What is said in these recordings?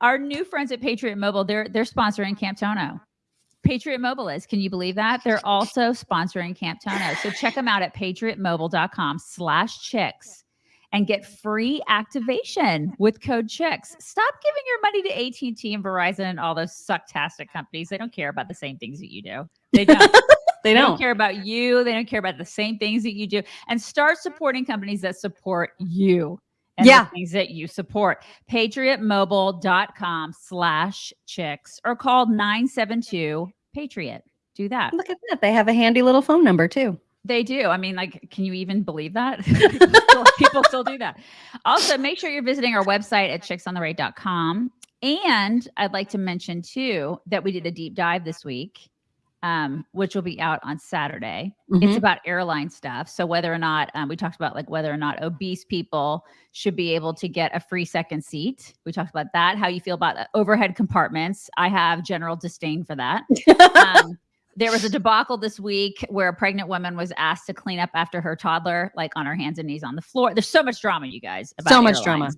Our new friends at Patriot Mobile, they're they're sponsoring Camp Tono. Patriot Mobile is. Can you believe that? They're also sponsoring Camp Tono. So check them out at patriotmobile.com slash chicks and get free activation with code chicks. Stop giving your money to AT&T and Verizon and all those sucktastic companies. They don't care about the same things that you do. They don't. They They don't. don't care about you. They don't care about the same things that you do. And start supporting companies that support you and Yeah. the things that you support. Patriotmobile.com slash chicks or call 972 Patriot. Do that. Look at that. They have a handy little phone number too. They do. I mean, like, can you even believe that? people, still, people still do that. Also, make sure you're visiting our website at chicksontheright.com. And I'd like to mention too that we did a deep dive this week, um, which will be out on Saturday. Mhm. It's about airline stuff. So whether or not um, we talked about like whether or not obese people should be able to get a free second seat. We talked about that. How you feel about overhead compartments. I have general disdain for that. Um, there was a debacle this week where a pregnant woman was asked to clean up after her toddler, like on her hands and knees on the floor. There's so much drama, you guys. About So much drama.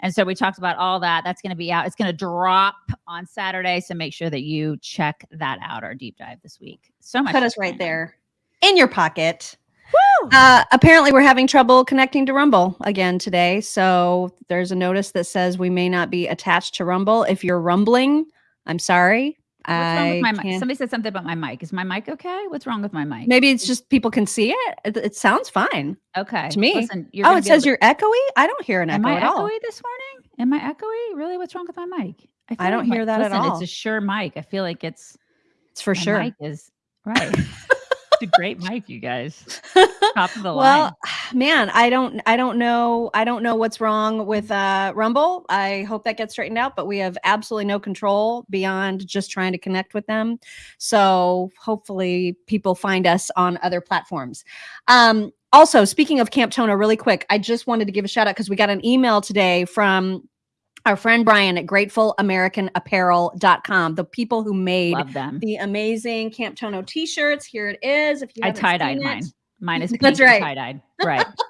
And so we talked about all that. That's going to be out. It's going to drop on Saturday. So make sure that you check that out, our deep dive this week. So much. Put us right on. there in your pocket. Woo! Uh, apparently, we're having trouble connecting to Rumble again today. So there's a notice that says we may not be attached to Rumble. If you're rumbling, I'm sorry. What's wrong I with my mic? Somebody said something about my mic. Is my mic okay? What's wrong with my mic? Maybe it's just people can see it. It, it sounds fine. Okay. to me. Listen, Oh, it says to- you're echoey. I don't hear an Am echo I at all. echoey this morning? Am I echoey? Really? What's wrong with my mic? feel I don't like my- hear that at all. It's a Shure mic. I feel like it's It's for my sure. mic is right. it's a great mic, you guys. Top of the line. well, man, I don't I don't know I don't know what's wrong with uh Rumble. I hope that gets straightened out, but we have absolutely no control beyond just trying to connect with them. So, hopefully people find us on other platforms. Um also, speaking of Camp Tona, really quick, I just wanted to give a shout out cuz we got an email today from our friend Brian at gratefulamericanaapparel.com, the people who made them. the amazing Camp Tono t-shirts. Here it is. If you I haven't tie dyed mine. Mine is pink That's right. tie dyed. Right.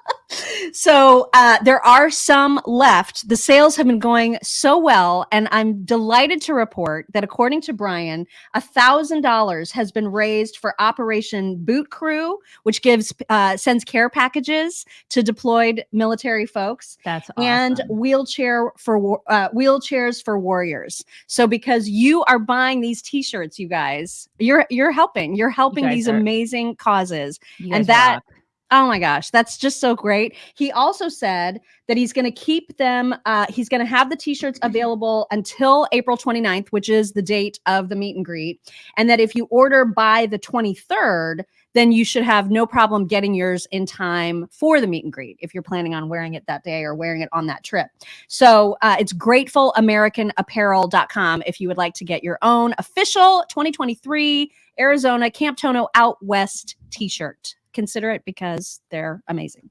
So uh, there are some left. The sales have been going so well, and I'm delighted to report that according to Brian, a thousand dollars has been raised for Operation Boot Crew, which gives uh, sends care packages to deployed military folks. That's awesome. And wheelchair for uh, wheelchairs for warriors. So because you are buying these T-shirts, you guys, you're you're helping. You're helping these are- amazing causes. And that- rock. Oh my gosh, that's just so great. He also said that he's going to keep them, uh, he's going to have the t shirts available until April 29th, which is the date of the meet and greet. And that if you order by the 23rd, then you should have no problem getting yours in time for the meet and greet if you're planning on wearing it that day or wearing it on that trip. So uh, it's gratefulamericanaapparel.com if you would like to get your own official 2023 Arizona Camp Tono Out West t shirt. Consider it because they're amazing.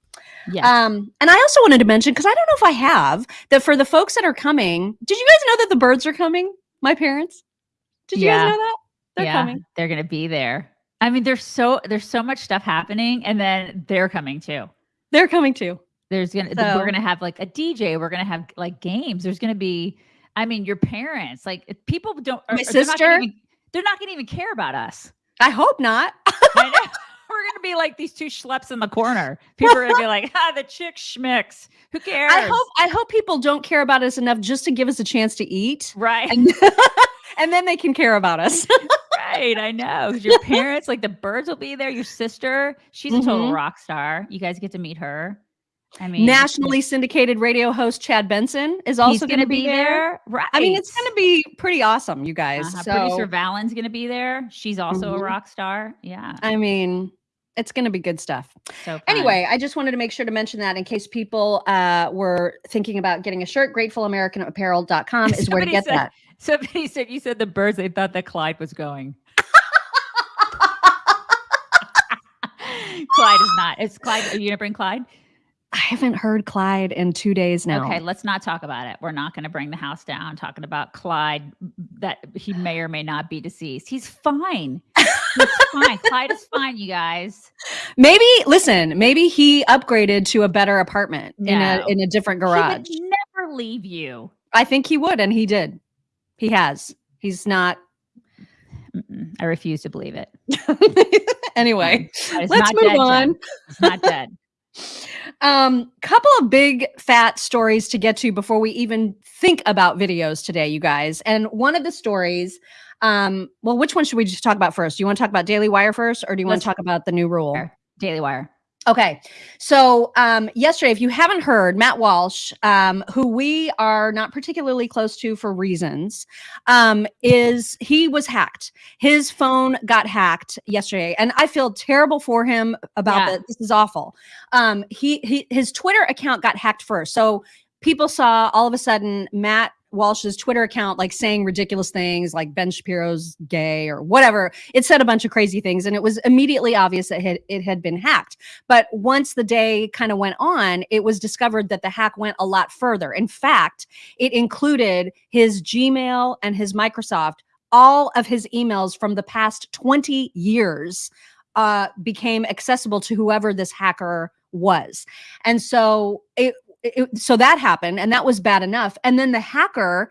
Yeah. Um, and I also wanted to mention because I don't know if I have that for the folks that are coming. Did you guys know that the birds are coming? My parents. Did you Yeah. guys know that they're yeah, coming? They're gonna be there. I mean, there's so there's so much stuff happening, and then they're coming too. They're coming too. There's gonna So- we're gonna have like a DJ. We're gonna have like games. There's gonna be. I mean, your parents, like if people don't. My are- they're not sister? even- they're not gonna even care about us. I hope not. I know. We're gonna be like these two schleps in the corner. People are gonna be like, "Ah, the chick schmicks. Who cares?" I hope I hope people don't care about us enough just to give us a chance to eat, Right. and, and then they can care about us. right. I know. Your parents, like the birds, will be there. Your sister, she's a total Mhm. rock star. You guys get to meet her. I mean, Nationally syndicated radio host Chad Benson is also gonna, going to be there. Right. I mean, it's going to be pretty awesome, you guys. Uh-huh. So, Producer Valen's gonna be there. She's also Mhm. a rock star. Yeah. I mean, it's going to be good stuff. So fun. Anyway, I just wanted to make sure to mention that in case people uh, were thinking about getting a shirt, gratefulamericanaapparel.com is where to get said- that. somebody said you said the birds. They thought that Clyde was going. Clyde is not. Is Clyde? Are you gonna bring Clyde? I haven't heard Clyde in two days now. Okay, let's not talk about it. We're not going to bring the house down talking about Clyde that he may or may not be deceased. He's fine. He's fine. Clyde is fine, you guys. Maybe listen, maybe he upgraded to a better apartment in a in a different He garage. would never leave you. I think he would, and he did. He has. He's not. Mm-mm, I refuse to believe it. anyway, let's move dead, on. It's not dead. Um, couple of big fat stories to get to before we even think about videos today, you guys. And one of the stories, um, well, which one should we just talk about first? Do you want to talk about Daily Wire first, or do you want Let's- to talk about the new rule? Daily Wire. Okay. So um, yesterday, if you haven't heard, Matt Walsh, um, who we are not particularly close to for reasons, um, is he was hacked. His phone got hacked yesterday, and I feel terrible for him about Yeah. that. This is awful. Um, he, he his Twitter account got hacked first, so people saw all of a sudden Matt Walsh's Twitter account like saying ridiculous things like Ben Shapiro's gay or whatever. It said a bunch of crazy things, and it was immediately obvious that it, had been hacked. But once the day kind of went on, it was discovered that the hack went a lot further. In fact, it included his Gmail and his Microsoft. All of his emails from the past 20 years uh, became accessible to whoever this hacker was. And so it, it so that happened and that was bad enough. And then the hacker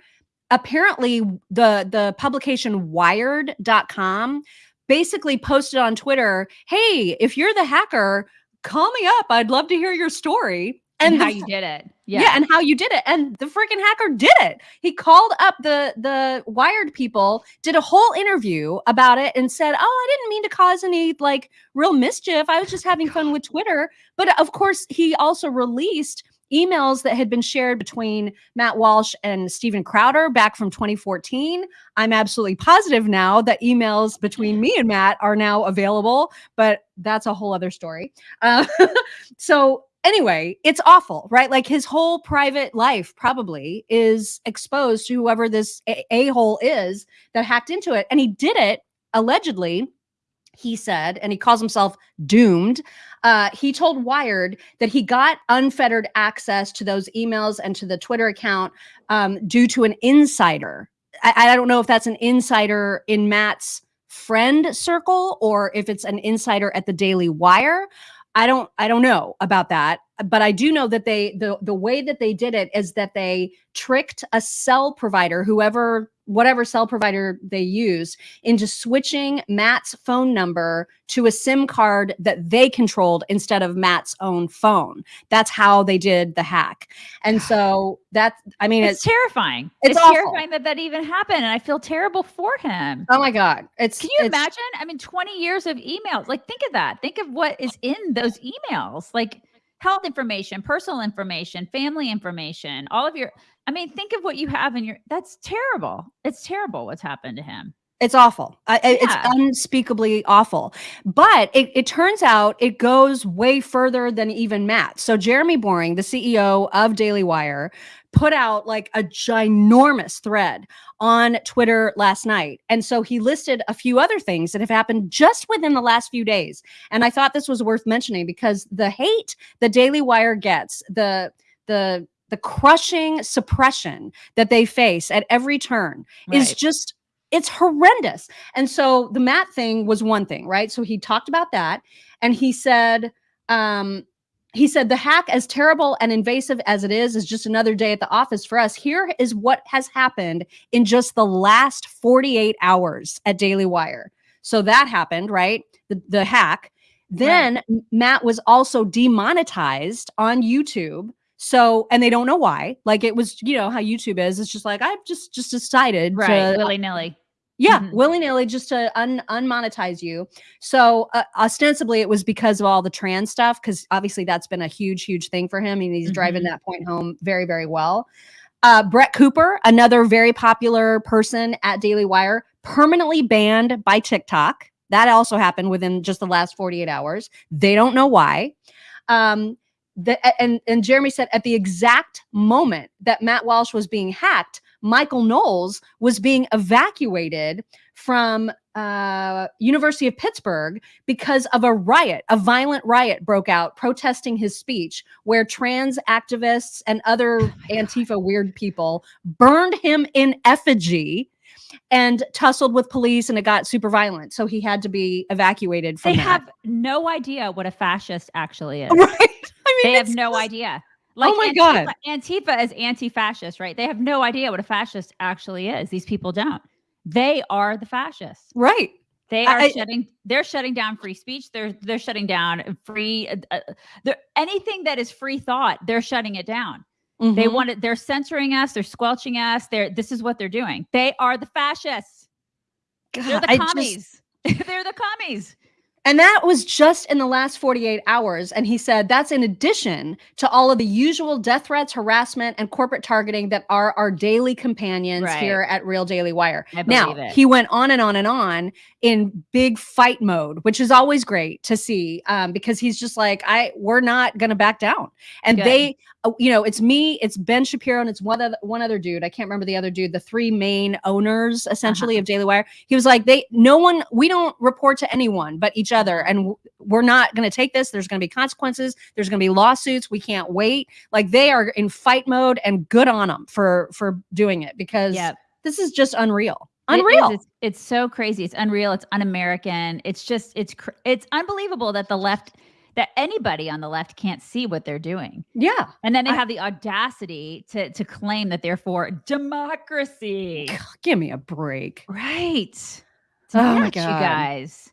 apparently the the publication wired.com basically posted on Twitter, "Hey, if you're the hacker, call me up. I'd love to hear your story." And, the how you did it. yeah. Yeah. and how you did it. And the freaking hacker did it. He called up the the Wired people, did a whole interview about it, and said, "Oh, I didn't mean to cause any like real mischief. I was just having fun with Twitter." But of course, he also released emails that had been shared between Matt Walsh and Steven Crowder back from 2014. I'm absolutely positive now that emails between me and Matt are now available, but that's a whole other story. Uh, so anyway, it's awful, right? Like his whole private life probably is exposed to whoever this a hole is that hacked into it. And he did it allegedly, he said, and he calls himself doomed. Uh, he told Wired that he got unfettered access to those emails and to the Twitter account um, due to an insider. I, I don't know if that's an insider in Matt's friend circle or if it's an insider at the Daily Wire. I don't I don't know about that, but I do know that they the the way that they did it is that they tricked a cell provider, whoever whatever cell provider they used, into switching Matt's phone number to a SIM card that they controlled instead of Matt's own phone. That's how they did the hack. And so that's I mean it's it's, terrifying. it's It's, terrifying that that even happened. And I feel terrible for him. oh my god. It's Can you it's- imagine? I mean, 20 years of emails. Like, think of that. Think of what is in those emails. Like health information, personal information, family information, all of your I mean, think of what you have in your that's terrible. It's terrible what's happened to him. It's awful. I, Yeah. It's unspeakably awful. But it, it turns out it goes way further than even Matt. So Jeremy Boring, the CEO of Daily Wire, put out like a ginormous thread on Twitter last night. And so he listed a few other things that have happened just within the last few days. And I thought this was worth mentioning because the hate the Daily Wire gets, the the the crushing suppression that they face at every turn is just it's horrendous. And so the Matt thing was one thing, right? So he talked about that and he said um he said the hack as terrible and invasive as it is is just another day at the office for us. Here is what has happened in just the last 48 hours at Daily Wire. So that happened, right? The the hack. Then M- Matt was also demonetized on YouTube. So, and they don't know why. Like it was, you know, how YouTube is. It's just like I've just just decided Right. to Yeah, Mhm. willy nilly just to un- unmonetize you. So uh, ostensibly, it was because of all the trans stuff, because obviously that's been a huge, huge thing for him, and he's driving Mhm. that point home very, very well. Uh, Brett Cooper, another very popular person at Daily Wire, permanently banned by TikTok. That also happened within just the last 48 hours. They don't know why. Um, the, and and Jeremy said at the exact moment that Matt Walsh was being hacked, Michael Knowles was being evacuated from uh, University of Pittsburgh because of a riot. A violent riot broke out protesting his speech, where trans activists and other Antifa weird people burned him in effigy and tussled with police, and it got super violent. So he had to be evacuated from They that. have no idea what a fascist actually is. right. I mean, They have no just- idea. Like oh my Antifa, god. Antifa is anti-fascist, right? They have no idea what a fascist actually is. These people don't. They are the fascists. Right. They are I- shutting. They're shutting down free speech. They're they're shutting down free. Uh, uh, they're- anything that is free thought, they're shutting it down. They Mhm. want it. They're censoring us. They're squelching us. They're. This is what they're doing. They are the fascists. They're the I just- commies. they're the commies. And that was just in the last 48 hours. And he said that's in addition to all of the usual death threats, harassment, and corporate targeting that are our daily companions Right. here at Real Daily Wire. Now, it. he went on and on and on in big fight mode, which is always great to see um, because he's just like, I, we're not going to back down. And Good. they, Oh, you know, it's me, it's Ben Shapiro, and it's one other, one other dude. I can't remember the other dude, the three main owners essentially uh-huh. of Daily Wire. He was like, they, no one, we don't report to anyone but each other. And we're not going to take this. There's going to be consequences. There's going to be lawsuits. We can't wait. Like they are in fight mode and good on them for, for doing it because Yep. this is just unreal. It. Unreal. It's, it's so crazy. It's unreal. It's un-American. It's just it's it's unbelievable that the left that anybody on the left can't see what they're doing. yeah. And then they I- have the audacity to to claim that they're for democracy. Give me a break. Right. Oh my nuts, you God. guys.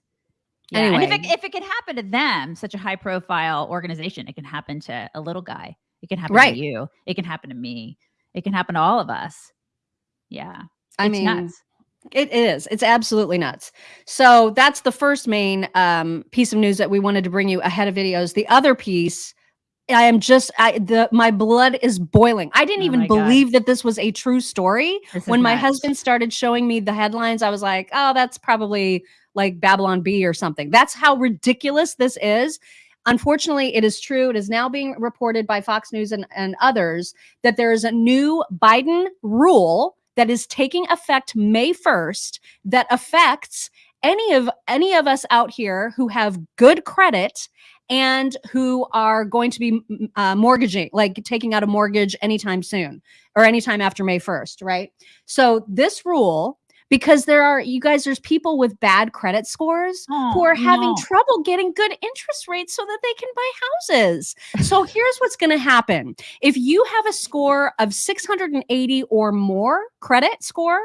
Yeah. And if it, Anyway. if it can happen to them, such a high profile organization, it can happen to a little guy. It can happen Right. to you. It can happen to me. It can happen to all of us. Yeah. I it's mean, nuts. It is. It's absolutely nuts. So that's the first main um, piece of news that we wanted to bring you ahead of videos. The other piece, I am just, I the my blood is boiling. I didn't Oh even believe that this was a true story. This When my nuts. husband started showing me the headlines, I was like, oh, that's probably like Babylon Bee or something. That's how ridiculous this is. Unfortunately, it is true. It is now being reported by Fox News and, and others that there is a new Biden rule that is taking effect May 1st that affects any of any of us out here who have good credit and who are going to be uh, mortgaging like taking out a mortgage anytime soon or anytime after May 1st, right? So this rule because there are you guys there's people with bad credit scores who Oh, are having no. trouble getting good interest rates so that they can buy houses. So here's what's going to happen. If you have a score of 680 or more credit score,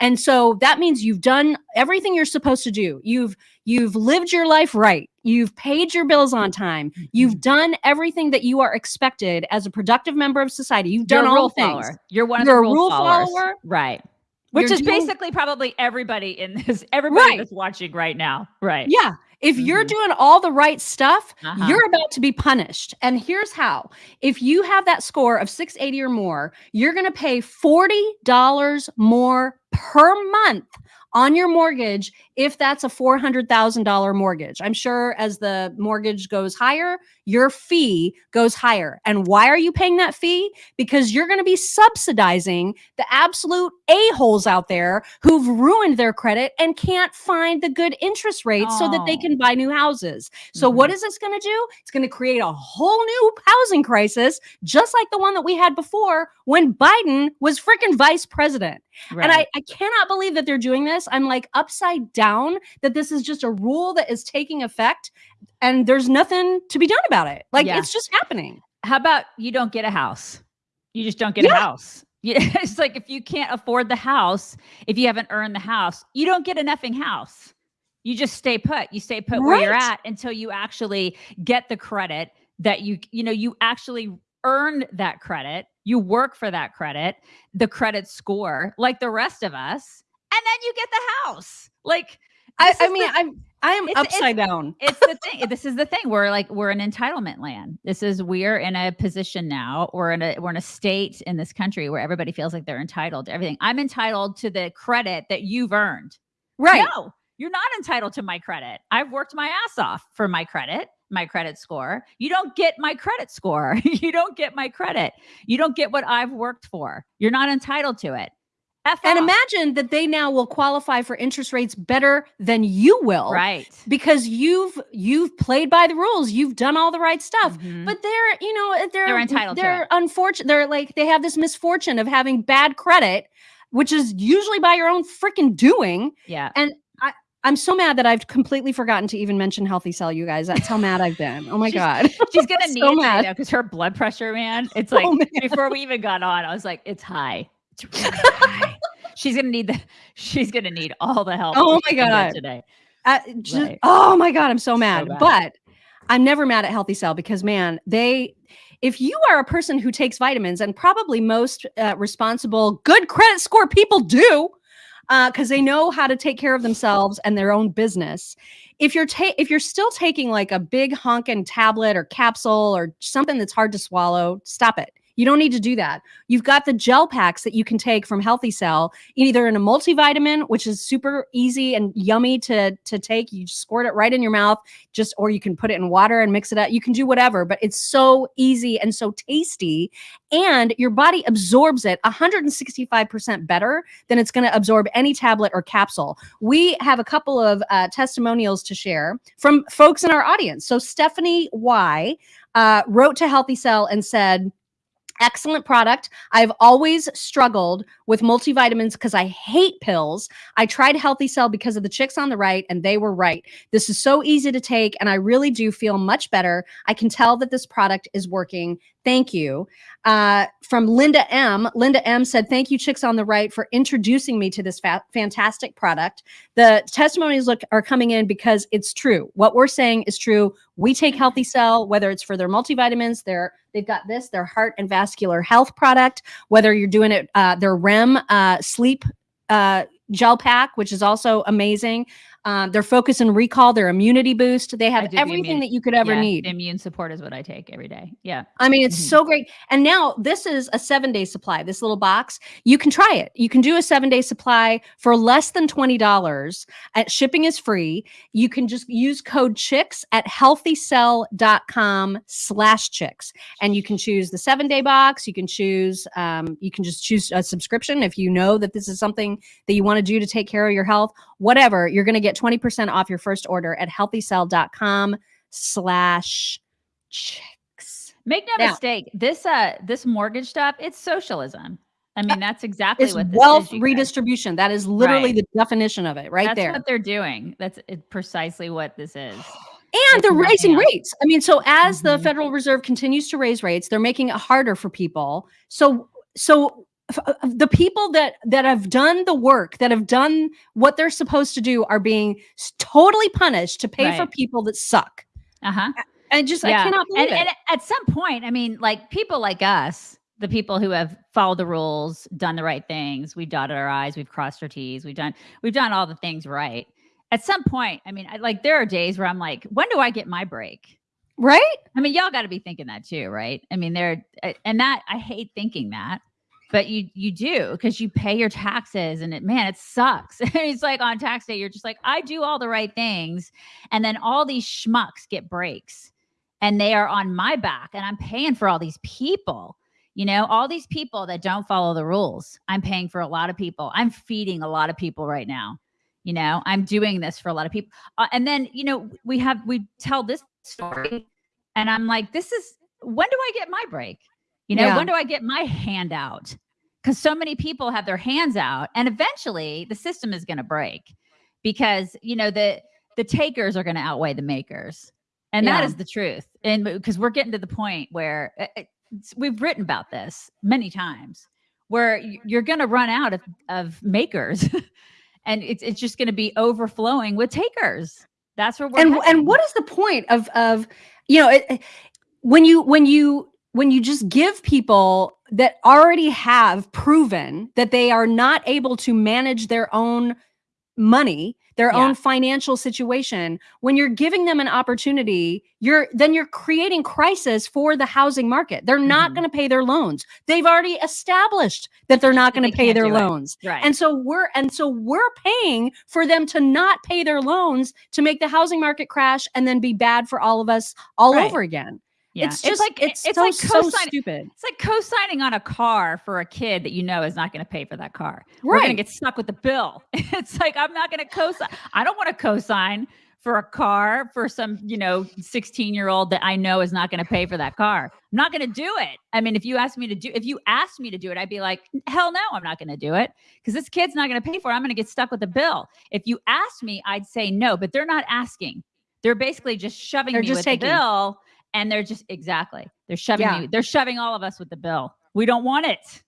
and so that means you've done everything you're supposed to do. You've you've lived your life right. You've paid your bills on time. Mm-hmm. You've done everything that you are expected as a productive member of society. You've done all the things. follower. You're one of You're the a rule, rule followers. follower. Right. Which You're is doing- basically probably everybody in this, everybody Right. that's watching right now. Right. Yeah. If you're Mhm. doing all the right stuff, Uh-huh. you're about to be punished. And here's how if you have that score of 680 or more, you're going to pay $40 more per month on your mortgage if that's a $400,000 mortgage. I'm sure as the mortgage goes higher, your fee goes higher. And why are you paying that fee? Because you're going to be subsidizing the absolute a-holes out there who've ruined their credit and can't find the good interest rates so that they Oh. can buy new houses. So what mm-hmm. is this going to do? It's going to create a whole new housing crisis just like the one that we had before when Biden was freaking vice president. Right. And I, I cannot believe that they're doing this. I'm like upside down that this is just a rule that is taking effect and there's nothing to be done about it. Like Yeah. it's just happening. How about you don't get a house? You just don't get a house. Yeah, it's like if you can't afford the house, if you haven't earned the house, you don't get a nothing house. You just stay put. You stay put where you're at until you actually get the credit that you you know you actually earned that credit. You work for that credit, the credit score, like the rest of us, and then you get the house. Like I, I mean, the- I'm I am It's- it's- upside down. it's the thing. This is the thing. We're like we're an entitlement land. This is we're in a position now. We're in a we're in a state in this country where everybody feels like they're entitled to everything. I'm entitled to the credit that you've earned. Right. No, you're not entitled to my credit. I've worked my ass off for my credit, my credit score. You don't get my credit score. you don't get my credit. You don't get what I've worked for. You're not entitled to it. F And off. imagine that they now will qualify for interest rates better than you will. right. Because you've you've played by the rules. You've done all the right stuff. Mhm. But they're, you know, they're They're entitled They're unfortunate. They're like they have this misfortune of having bad credit, which is usually by your own freaking doing. yeah. I'm so mad that I've completely forgotten to even mention Healthy Cell, you guys. That's how mad I've been. Oh my She's- god. She's gonna need So it mad. because her blood pressure, man. It's like Oh, man. before we even got on, I was like, it's high. It's really high. She's gonna need the. She's gonna need all the help. Oh my God. Today. Uh, just- Right. oh my god, I'm so mad. bad. But I'm never mad at Healthy Cell because man, they if you are a person who takes vitamins, and probably most uh, responsible, good credit score people do, Uh, because they know how to take care of themselves and their own business. If you're ta- if you're still taking like a big honkin' tablet or capsule or something that's hard to swallow, stop it. You don't need to do that. You've got the gel packs that you can take from Healthy Cell, either in a multivitamin, which is super easy and yummy to to take. You squirt it right in your mouth, just or you can put it in water and mix it up. You can do whatever, but it's so easy and so tasty, and your body absorbs it 165% better than it's going to absorb any tablet or capsule. We have a couple of uh, testimonials to share from folks in our audience. So Stephanie Y uh, wrote to Healthy Cell and said. Excellent product. I've always struggled with multivitamins because I hate pills. I tried Healthy Cell because of the chicks on the right, and they were right. This is so easy to take, and I really do feel much better. I can tell that this product is working. Thank you. Uh, from Linda M. Linda M said, Thank you, Chicks on the Right, for introducing me to this fa- fantastic product. The testimonies look are coming in because it's true. What we're saying is true. We take Healthy Cell, whether it's for their multivitamins, their they've got this, their heart and vascular health product, whether you're doing it, uh, their REM uh, sleep uh, gel pack, which is also amazing. Um, their focus and recall, their immunity boost. They have the everything immune- that you could ever Yeah, need. Immune support is what I take every day. Yeah. I mean, it's Mhm. so great. And now this is a seven day supply, this little box. You can try it. You can do a seven day supply for less than $20. Uh, shipping is free. You can just use code chicks at healthycell.com slash chicks. And you can choose the seven day box. You can choose, um, you can just choose a subscription if you know that this is something that you want to do to take care of your health, whatever. You're going to get 20% off your first order at healthycell.com slash chicks. Make no Now- mistake. This uh this mortgage stuff, it's socialism. I mean, that's exactly what this wealth is, guys. redistribution. That is literally Right. the definition of it right That's there. what they're doing. That's it, precisely what this is. and they're raising else. rates. I mean, so as the Mhm. Federal Reserve continues to raise rates, they're making it harder for people. So, so the people that that have done the work, that have done what they're supposed to do, are being totally punished to pay for people that suck. Uh-huh. and just, I cannot believe And, it. and at some point, I mean, like people like us, the people who have followed the rules, done the right things, we've dotted our I's, we've crossed our T's, we've done we've done all the things right. At some point, I mean, I, like there are days where I'm like, when do I get my break? right? I mean, y'all got to be thinking that too, right? I mean, there uh, and that I hate thinking that, but you you do because you pay your taxes and it man, it sucks. it's like on tax day, you're just like, I do all the right things, and then all these schmucks get breaks, and they are on my back, and I'm paying for all these people. You know, all these people that don't follow the rules. I'm paying for a lot of people. I'm feeding a lot of people right now. You know, I'm doing this for a lot of people. Uh, and then, you know, we have we tell this story and I'm like, this is when do I get my break? You know, Yeah. when do I get my hand out? Because so many people have their hands out, and eventually the system is going to break because you know the the takers are going to outweigh the makers, and that Yeah. is the truth. And because we're getting to the point where uh, uh, we've written about this many times, where you're going to run out of of makers, and it's it's just going to be overflowing with takers. That's where we're and heading. and what is the point of of you know it, it- when you when you when you just give people that already have proven that they are not able to manage their own money their Yeah. own financial situation when you're giving them an opportunity you're then you're creating crisis for the housing market they're not Mhm. going to pay their loans they've already established that they're not going to pay their it. loans right? and so we're and so we're paying for them to not pay their loans to make the housing market crash and then be bad for all of us all Right. over again. Yeah. It's just like it's, it's so like so stupid. It's like co-signing on a car for a kid that you know is not going to pay for that car. We're going to get stuck with the bill. It's like I'm not going to co-sign. I don't want to co-sign for a car for some, you know, 16 year old that I know is not going to pay for that car. I'm not going to do it. I mean, if you asked me to do, if you asked me to do it, I'd be like, hell no, I'm not going to do it because this kid's not going to pay for it. I'm going to get stuck with the bill. If you asked me, I'd say no, but they're not asking. They're basically just shoving They're me just with taking. the bill, and they're just exactly they're shoving Yeah. They're shoving all of us with the bill. We don't want it.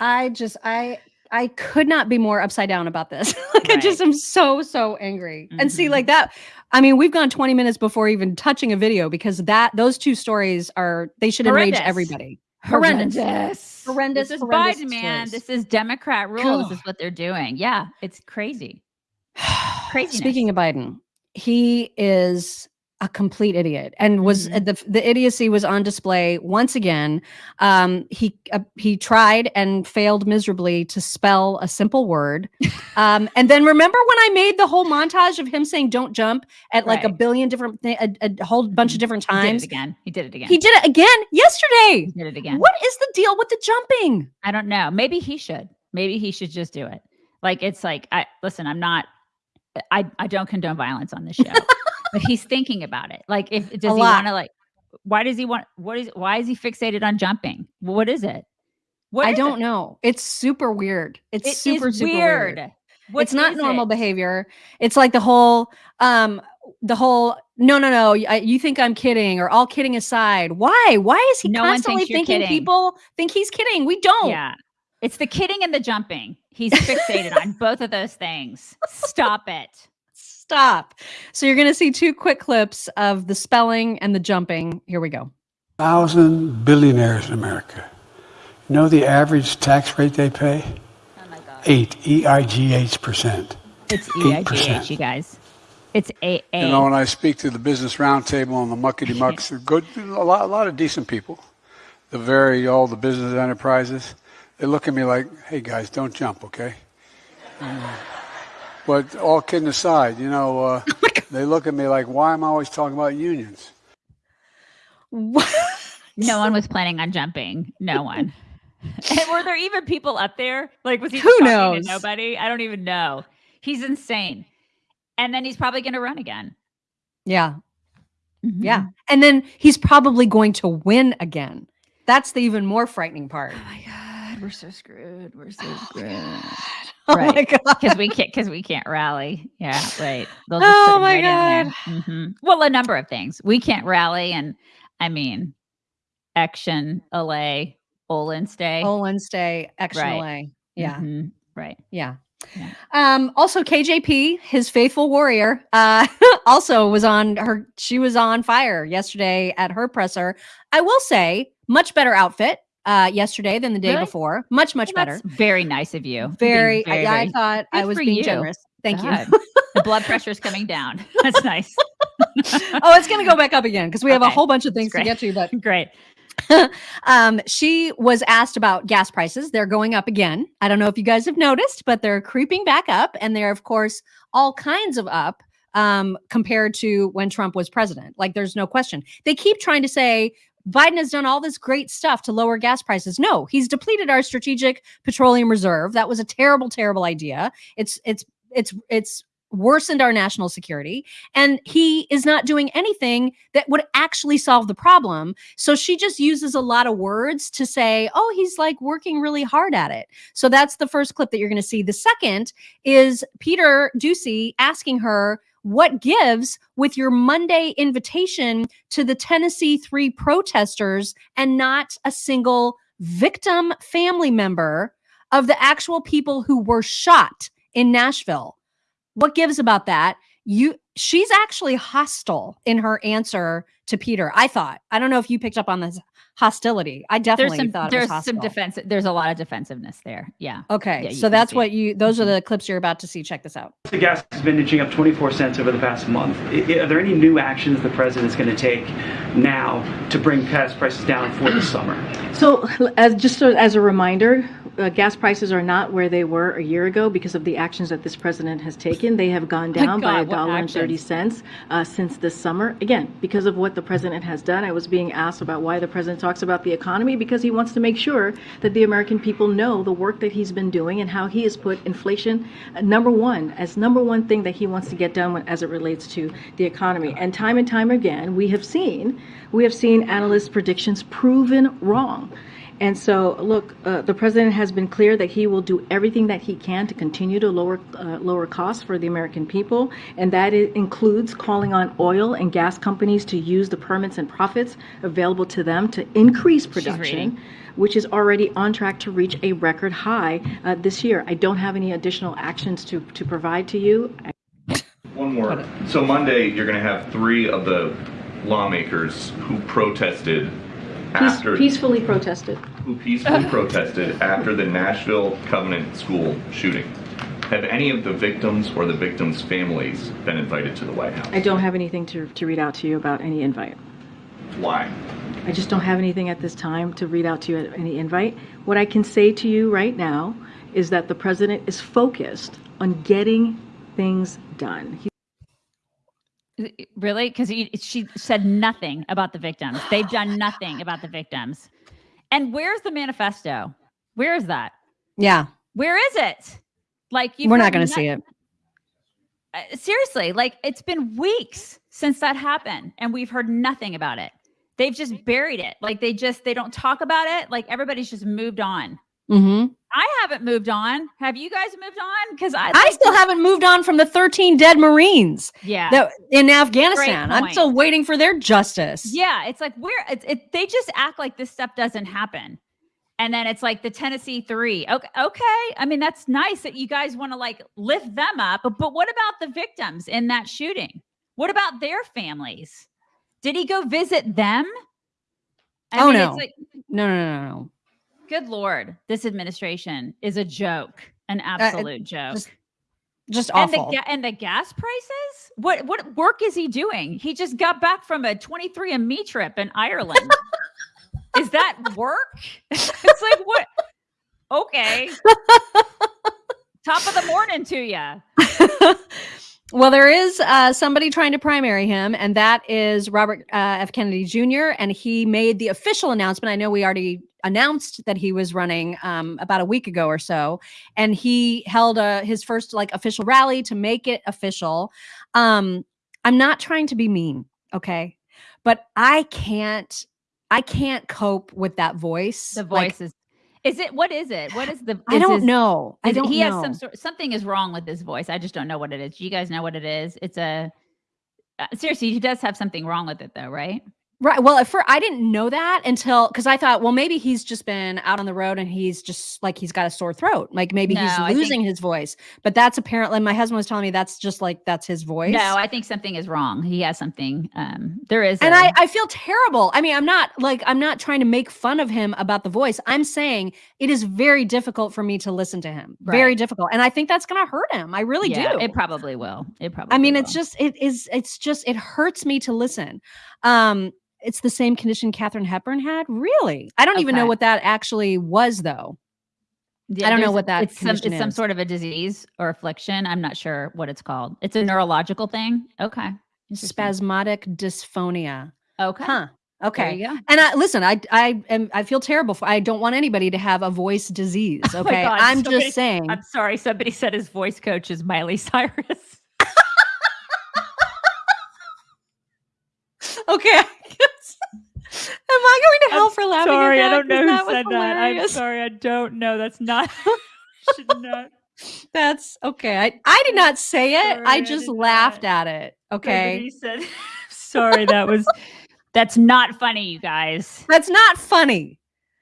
I just I I could not be more upside down about this. like I just am so so angry. And see Mhm. like that I mean we've gone 20 minutes before even touching a video because that those two stories are they should enrage everybody. Horrendous. Horrendous. Horrendous, This is horrendous Biden, man. This is Democrat rule. This is what they're doing. Yeah, it's crazy. crazy Speaking of Biden, he is a complete idiot and was Mhm. the the idiocy was on display once again. Um, he uh, he tried and failed miserably to spell a simple word. Um, and then remember when I made the whole montage of him saying "don't jump" at like a billion different a, a whole bunch of different times. it again. He did it again. He did it again yesterday. He did it again. What is the deal with the jumping? I don't know. Maybe he should. Maybe he should just do it. Like it's like I listen. I'm not. I I don't condone violence on this show, but he's thinking about it. Like if does he want to like? Why does he want? What is? Why is he fixated on jumping? What is it? What I don't it? know. It's super weird. It's It super super weird. weird. What it's not normal it? behavior. It's like the whole, um, the whole. No, no, no. I, you think I'm kidding? Or all kidding aside, why? Why is he No constantly thinking kidding. people think he's kidding? We don't. Yeah. It's the kidding and the jumping. He's fixated on both of those things. Stop it. Stop. So you're gonna see two quick clips of the spelling and the jumping. Here we go. thousand billionaires in America. You know the average tax rate they pay? Oh my god. Eight, E I G H percent. It's Eight EIGH, percent. you guys. It's A A. You know, when I speak to the business roundtable and the muckety mucks, good, a lot, a lot of decent people. The very all the business enterprises, they look at me like, "Hey guys, don't jump, okay?" Mm. But all kidding aside, you know, uh, they look at me like, "Why am I always talking about unions?" What? no one was planning on jumping. No one. and were there even people up there? Like, was he Who talking knows? to nobody? I don't even know. He's insane. And then he's probably going to run again. Yeah, yeah. Mhm. And then he's probably going to win again. That's the even more frightening part. Oh my god, we're so screwed. We're so screwed. Oh my Right. god. Because we can't. Because we can't rally. Yeah, right. They'll just Oh my right there. Mhm. Well, a number of things. We can't rally, and I mean, action, LA, Olin day Olin day Action Right. LA. Yeah. Mhm. Right. Yeah. Yeah. Um, also KJP, his faithful warrior, uh, also was on her, she was on fire yesterday at her presser. I will say, much better outfit uh yesterday than the day Really? before. Much, much Well, better. That's very nice of you. Being Very, I, I thought I was being you. generous. Thank God. you. the blood pressure's coming down. That's nice. oh, it's gonna go back up again because we have a whole bunch of things to get to, but Great. um, she was asked about gas prices. They're going up again. I don't know if you guys have noticed, but they're creeping back up, and they're of course all kinds of up um, compared to when Trump was president. Like, there's no question. They keep trying to say Biden has done all this great stuff to lower gas prices. No, he's depleted our strategic petroleum reserve. That was a terrible, terrible idea. It's it's it's it's worsened our national security and he is not doing anything that would actually solve the problem so she just uses a lot of words to say, oh, he's like working really hard at it. So that's the first clip that you're going to see. The second is Peter Doocy asking her, what gives with your Monday invitation to the Tennessee three protesters and not a single victim family member of the actual people who were shot in Nashville? What gives about that? You she's actually hostile in her answer to Peter. I thought. I don't know if you picked up on this hostility. I There's definitely some thought it was there's some defense. There's a lot of defensiveness there. Yeah. Okay, Yeah, so that's what it. you. Those are Mhm. the clips you're about to see. Check this out. The gas has been inching up 24 cents over the past month. I- I- Are there any new actions the president's going to take now to bring gas prices down for the summer? So, as just so- as a reminder, uh, gas prices are not where they were a year ago because of the actions that this president has taken. They have gone My down by a dollar and thirty cents uh, since this summer. Again, because of what the president has done. I was being asked about why the president talks about the economy because he wants to make sure that the American people know the work that he's been doing and how he has put inflation uh, number one as number one thing that he wants to get done when, as it relates to the economy. And time and time again, we have seen we have seen analysts' predictions proven wrong. And so, look, uh, the president has been clear that he will do everything that he can to continue to lower uh, lower costs for the American people, and that includes calling on oil and gas companies to use the permits and profits available to them to increase production, which is already on track to reach a record high uh, this year. I don't have any additional actions to to provide to you. One more. So Monday, you're going to have three of the lawmakers who protested Peace- after peacefully protested. who peacefully protested after the Nashville Covenant School shooting. Have any of the victims or the victims' families been invited to the White House? I don't have anything to, to read out to you about any invite. Why? I just don't have anything at this time to read out to you any invite. What I can say to you right now is that the president is focused on getting things done. He- Really? Because she said nothing about the victims. They've done nothing about the victims. And where's the manifesto? Where is that? Yeah, Where is it? Like we're not going to see it. uh, seriously, like it's been weeks since that happened, and we've heard nothing about it. They've just buried it. Like they just they don't talk about it. Like everybody's just moved on. hmm I haven't moved on. Have you guys moved on? Because I, I still haven't moved on from the 13 dead Marines Yeah. that in Afghanistan. I'm still waiting for their justice. Yeah, it's like where it's it, they just act like this stuff doesn't happen. And then it's like the Tennessee 3. Okay, okay. I mean, that's nice that you guys want to like lift them up, but, but what about the victims in that shooting? What about their families? Did he go visit them? I Oh, mean, no. It's like, No, no, no, no. Good lord, this administration is a joke, an it absolute joke. just Just and the awful. and the gas prices? What what work is he doing? He just got back from a 23andMe trip in Ireland. is that work? it's like what? Okay. Top of the morning to you. well, there is uh, somebody trying to primary him, and that is Robert uh, F. Kennedy Jr. And he made the official announcement. I know we already announced that he was running um, about a week ago or so, and he held a, his first like official rally to make it official. Um, I'm not trying to be mean, okay, but I can't. I can't cope with that voice. The Like, voice is is it what is it? What is the I don't his- know. I don't he know. has some sort something is wrong with his voice. I just don't know what it is. Do you guys know what it is? It's a uh, seriously, he does have something wrong with it though, right? Right. Well, at first, I didn't know that until because I thought, well, maybe he's just been out on the road and he's just like he's got a sore throat. Like maybe No, he's think- losing his voice. But that's apparently my husband was telling me that's just like that's his voice. No, I think something is wrong. He has something. Um, there is, and a- I, I feel terrible. I mean, I'm not like I'm not trying to make fun of him about the voice. I'm saying it is very difficult for me to listen to him. Very difficult. And I think that's gonna hurt him. I really yeah, do. It probably will. It probably. I mean, it's just it is it's just it hurts me to listen. Um, it's the same condition Katharine Hepburn had. Really, I don't even know what that actually was, though. Yeah, I don't know what that It's some, it's some sort of a disease or affliction. I'm not sure what it's called. It's a neurological thing. Okay. Spasmodic dysphonia. Okay. Huh. Okay. And I listen. I I am. I feel terrible. For, I don't want anybody to have a voice disease. Oh Okay. God, I'm somebody- just saying. I'm sorry. Somebody said his voice coach is Miley Cyrus. Okay. Am I going to hell for laughing? at sorry, I don't know who that said that. I'm sorry, I don't know. That's not. should not. That's okay. I, I did not say it. Sorry, I I just did laughed not. at it. Okay. Somebody said. sorry, that was. That's not funny, you guys. That's not funny.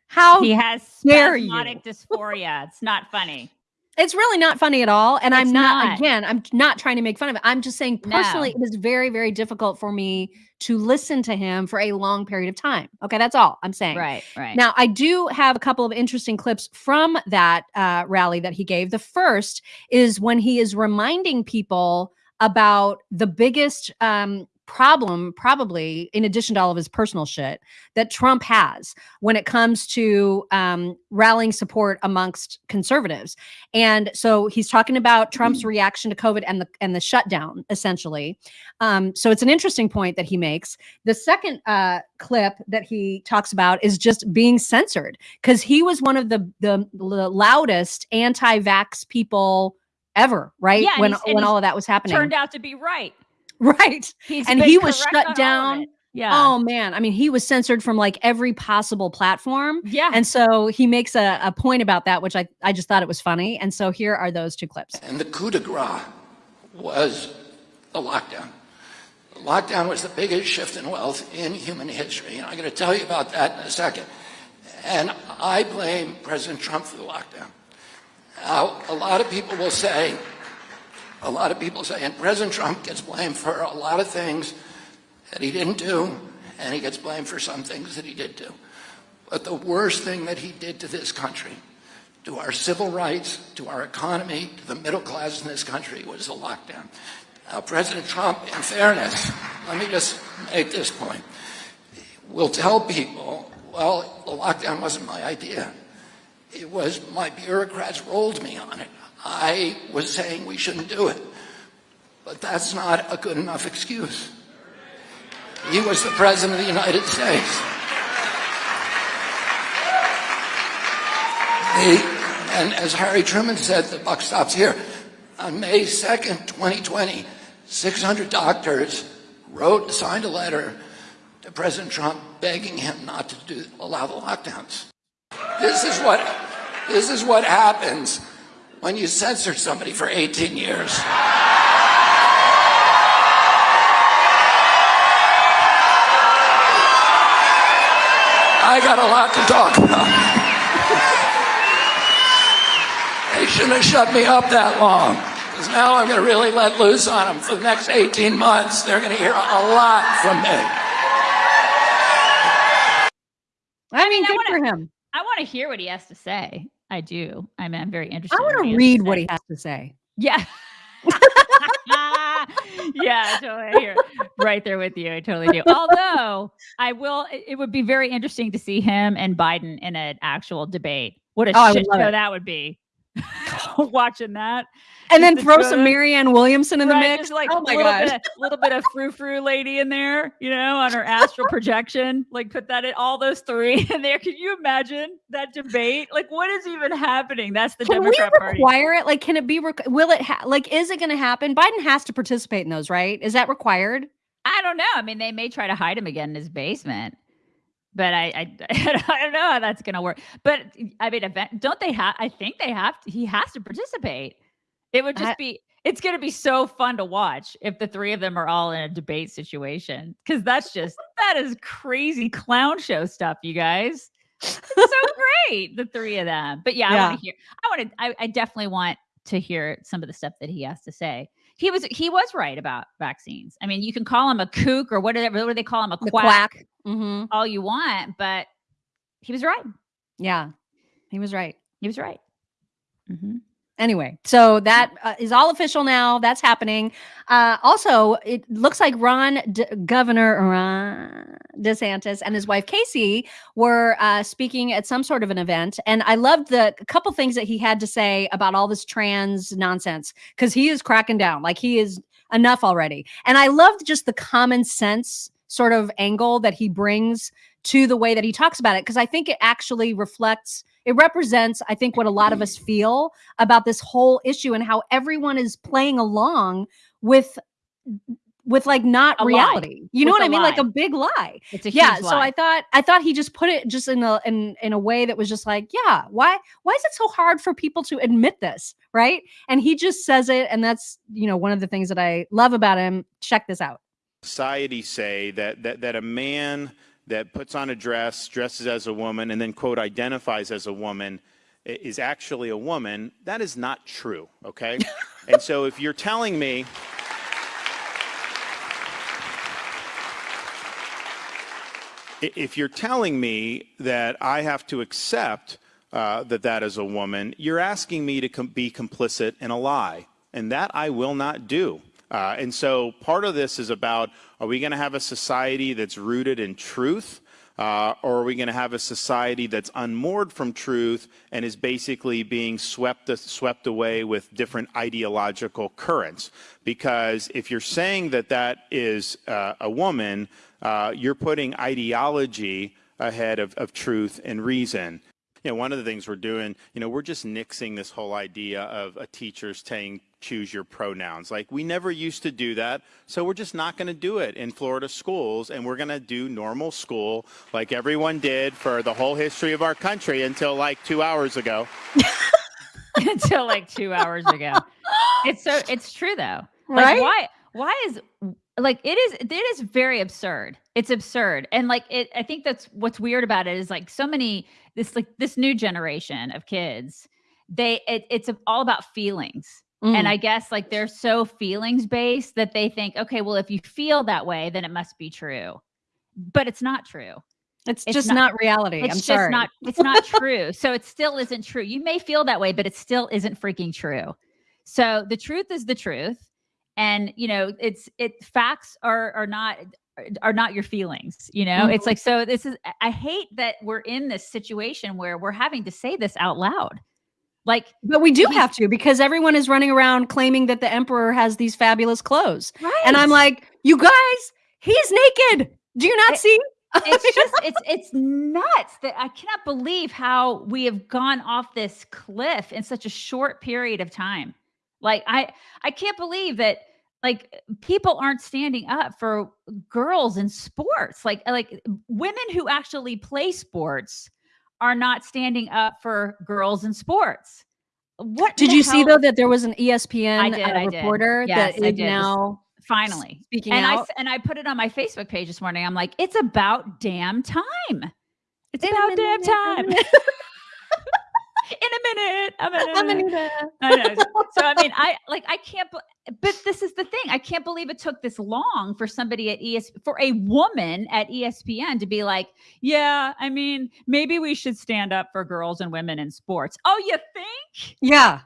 How He has spasmodic dysphoria. It's not funny. It's really not funny at all. And I'm not, not. again, I'm not trying to make fun of it. I'm just saying No. personally, it is very, very difficult for me to listen to him for a long period of time. Okay. That's all I'm saying. Right, right. Now, I do have a couple of interesting clips from that uh, rally that he gave. The first is when he is reminding people about the biggest um, problem, probably in addition to all of his personal shit, that Trump has when it comes to um, rallying support amongst conservatives. And so he's talking about Trump's reaction to COVID and the and the shutdown, essentially. Um, so it's an interesting point that he makes. The second uh, clip that he talks about is just being censored because he was one of the the, the loudest anti-vax people ever, right? Yeah, when when all of that was happening. Turned out to be right. Right. He's And he was shut on all of down. Yeah. Oh man, I mean, he was censored from like every possible platform. yeah. And so he makes a, a point about that, which I, I just thought it was funny. And so here are those two clips. And the coup de grace was the lockdown. The lockdown was the biggest shift in wealth in human history. And I'm going to tell you about that in a second. And I blame President Trump for the lockdown. Now, a lot of people will say, a lot of people say, and President Trump gets blamed for a lot of things that he didn't do, and he gets blamed for some things that he did do. But the worst thing that he did to this country to our civil rights, to our economy, to the middle class in this country was the lockdown. Now, President Trump, in fairness, let me just make this point, will tell people, well, the lockdown wasn't my idea. It was my bureaucrats rolled me on it. I was saying we shouldn't do it. But that's not a good enough excuse. He was the President of the United States. The- and as Harry Truman said, the buck stops here. On May 2nd, 2020, 600 doctors wrote, signed a letter to President Trump begging him not to do, allow the lockdowns. This is what, this is what happens when you censor somebody for 18 years. I got a lot to talk about. They shouldn't have shut me up that long. Because now I'm going to really let loose on them for the next 18 months. They're going to hear a lot from me. I mean, I good wanna- for him. I want to hear what he has to say. I do. I mean, I'm very interested. I want to read what he has to say. Yeah. yeah, totally. Here, right there with you. I totally do. Although I will, it it would be very interesting to see him and Biden in an actual debate. What a Oh, shit show it. that would be. Watching that. And then Just throw to some Marianne Williamson in the mix. like oh a my little god. bit, of, little bit of frou frou lady in there, you know, on her astral projection. Like put that in all those three in there. Can you imagine that debate? Like what is even happening? That's the Can we Democrat Party. require it? Like, can it be? Will it? Ha- like, is it going to happen? Biden has to participate in those, right? Is that required? I don't know. I mean, they may try to hide him again in his basement, but I I, I don't know how that's going to work. But I mean, event, don't they have? I think they have. To, he has to participate. It would just I- be. It's going to be so fun to watch if the three of them are all in a debate situation because that's just that is crazy clown show stuff, you guys. It's so great, the three of them. But yeah, I want to hear. I want to. I, I definitely want to hear some of the stuff that he has to say. He was he was right about vaccines. I mean, you can call him a kook or whatever. What do they call him? A The quack, quack. Mm-hmm. all you want, but he was right. Yeah, he was right. He was right. Mhm. Anyway, so that uh, is all official now. That's happening. Uh, also, it looks like Ron, Governor Ron DeSantis, and his wife Casey were uh, speaking at some sort of an event, and I loved the couple things that he had to say about all this trans nonsense because he is cracking down. Like he is enough already, and I loved just the common sense sort of angle that he brings to the way that he talks about it because I think it actually reflects, it represents, I think, what a lot of us feel about this whole issue and how everyone is playing along with with like not A lie. reality. You know With what I mean? Like a big lie. It's a Yeah. huge So lie. I thought I thought he just put it just in a in in a way that was just like, yeah, why why is it so hard for people to admit this? Right. And he just says it. And that's, you know, one of the things that I love about him. Check this out. society say that, that, that a man that puts on a dress, dresses as a woman, and then, quote, identifies as a woman is actually a woman, that is not true, okay? and so if you're telling me, if you're telling me that I have to accept uh, that that is a woman, you're asking me to com- be complicit in a lie, and that I will not do. Uh, and so part of this is about are we going to have a society that's rooted in truth? Uh, or are we going to have a society that's unmoored from truth and is basically being swept swept away with different ideological currents? Because if you're saying that that is uh, a woman, uh, you're putting ideology ahead of, of truth and reason. you know, one of the things we're doing, you know, we're just nixing this whole idea of a teacher saying choose your pronouns. Like we never used to do that, so we're just not going to do it in Florida schools, and we're going to do normal school like everyone did for the whole history of our country until like two hours ago. until like two hours ago. It's so it's true though. Like Right? why why is like it is it is very absurd. It's absurd. And like it I think that's what's weird about it is like so many this like this new generation of kids, they it, it's all about feelings. And Mm. I guess like they're so feelings based that they think, okay, well, if you feel that way, then it must be true. But it's not true. it's, it's just not- not, reality. It's I'm just sorry. not it's not true. So it still isn't true. You may feel that way, but it still isn't freaking true. So the truth is the truth. And you know, it's it facts are are not are not your feelings, you know? It's like so this is I hate that we're in this situation where we're having to say this out loud. Like But we do have to because everyone is running around claiming that the emperor has these fabulous clothes. right. And I'm like, you guys, he's naked. Do you not It- see? it's just it's it's nuts that I cannot believe how we have gone off this cliff in such a short period of time. Like I I can't believe that like people aren't standing up for girls in sports. Like like women who actually play sports are not standing up for girls in sports. What Did you see though that there was an ESPN I did, uh, I reporter Yes, that I is now finally speaking and I out? s- and I put it on my Facebook page this morning. I'm like, it's about damn time. It's about damn time. in a minute. I'm in a I'm minute. Anita. I know. So I mean, I like I can't. But this is the thing. I can't believe it took this long for somebody at ES for a woman at ESPN to be like, yeah. I mean, maybe we should stand up for girls and women in sports. Oh, you think? Yeah.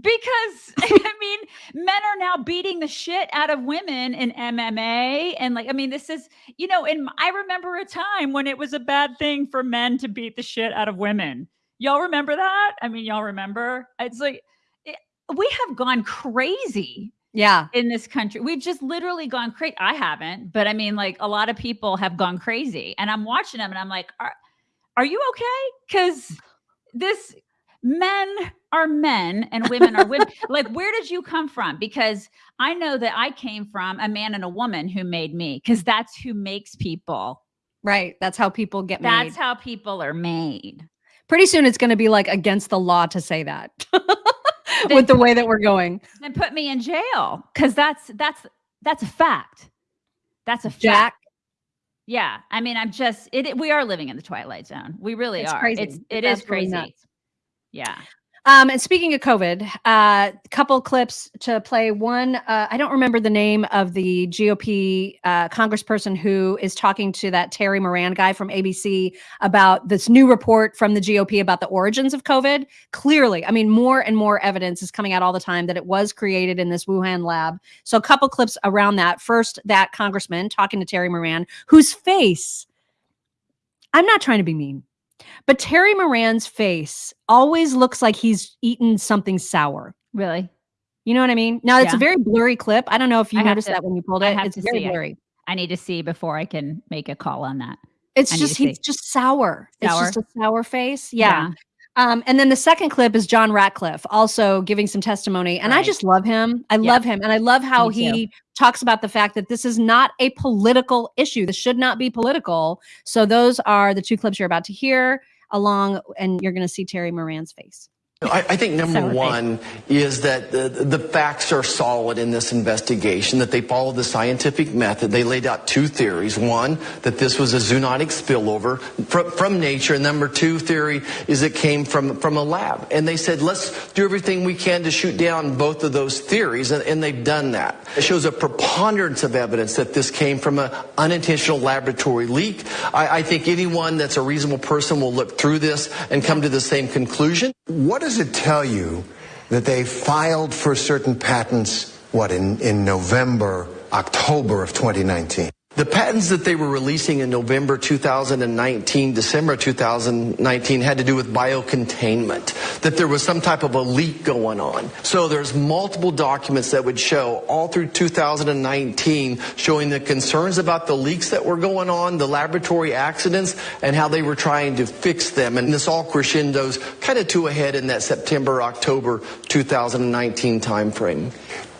because I mean, men are now beating the shit out of women in MMA, and like, I mean, this is, you know, and I remember a time when it was a bad thing for men to beat the shit out of women. Y'all remember that? I mean, y'all remember? It's like it, we have gone crazy Yeah. in this country. We've just literally gone crazy. I haven't, but I mean, like, a lot of people have gone crazy, and I'm watching them, and I'm like, are, are you okay? Because this men are men and women are women. like, where did you come from? Because I know that I came from a man and a woman who made me, because that's who makes people. Right. That's how people get That's made. how people are made. Pretty soon it's going to be like against the law to say that. With the way that we're going. Then put me in jail because that's that's that's a fact. That's a fact. Jack. Yeah, I mean, I'm just it. it- We are living in the twilight zone. We really It's are. crazy. It's It's it is absolutely crazy. nuts. Yeah. Um, and speaking of COVID, a uh, couple clips to play. One, uh, I don't remember the name of the GOP uh, congressperson who is talking to that Terry Moran guy from ABC about this new report from the GOP about the origins of COVID. Clearly, I mean, more and more evidence is coming out all the time that it was created in this Wuhan lab. So, a couple clips around that. First, that congressman talking to Terry Moran, whose face, I'm not trying to be mean. But Terry Moran's face always looks like he's eaten something sour. Really. You know what I mean? Now it's Yeah. a very blurry clip. I don't know if you I noticed to- that when you pulled I it. It's to very see it. I need to see before I can make a call on that. It's I just he's see. just sour. It's just a sour face. Yeah. Um, and then the second clip is John Ratcliffe also giving some testimony. And I just love him. I Yeah. love him. And I love how Me too. he talks about the fact that this is not a political issue. This should not be political. So those are the two clips you're about to hear along, and you're going to see Terry Moran's face. I, I think number one is that the, the facts are solid in this investigation, that they followed the scientific method. They laid out two theories. One, that this was a zoonotic spillover from, from nature. And number two theory is it came from, from a lab. And they said, let's do everything we can to shoot down both of those theories. And, and they've done that. It shows a preponderance of evidence that this came from an unintentional laboratory leak. I, I think anyone that's a reasonable person will look through this and come to the same conclusion. What does it tell you that they filed for certain patents, what, in, in November, October of 2019? The patents that they were releasing in November 2019, December 2019 had to do with biocontainment, that there was some type of a leak going on. So there's multiple documents that would show all through 2019 showing the concerns about the leaks that were going on, the laboratory accidents, and how they were trying to fix them. And this all crescendos kind of to a head in that September, October 2019 timeframe.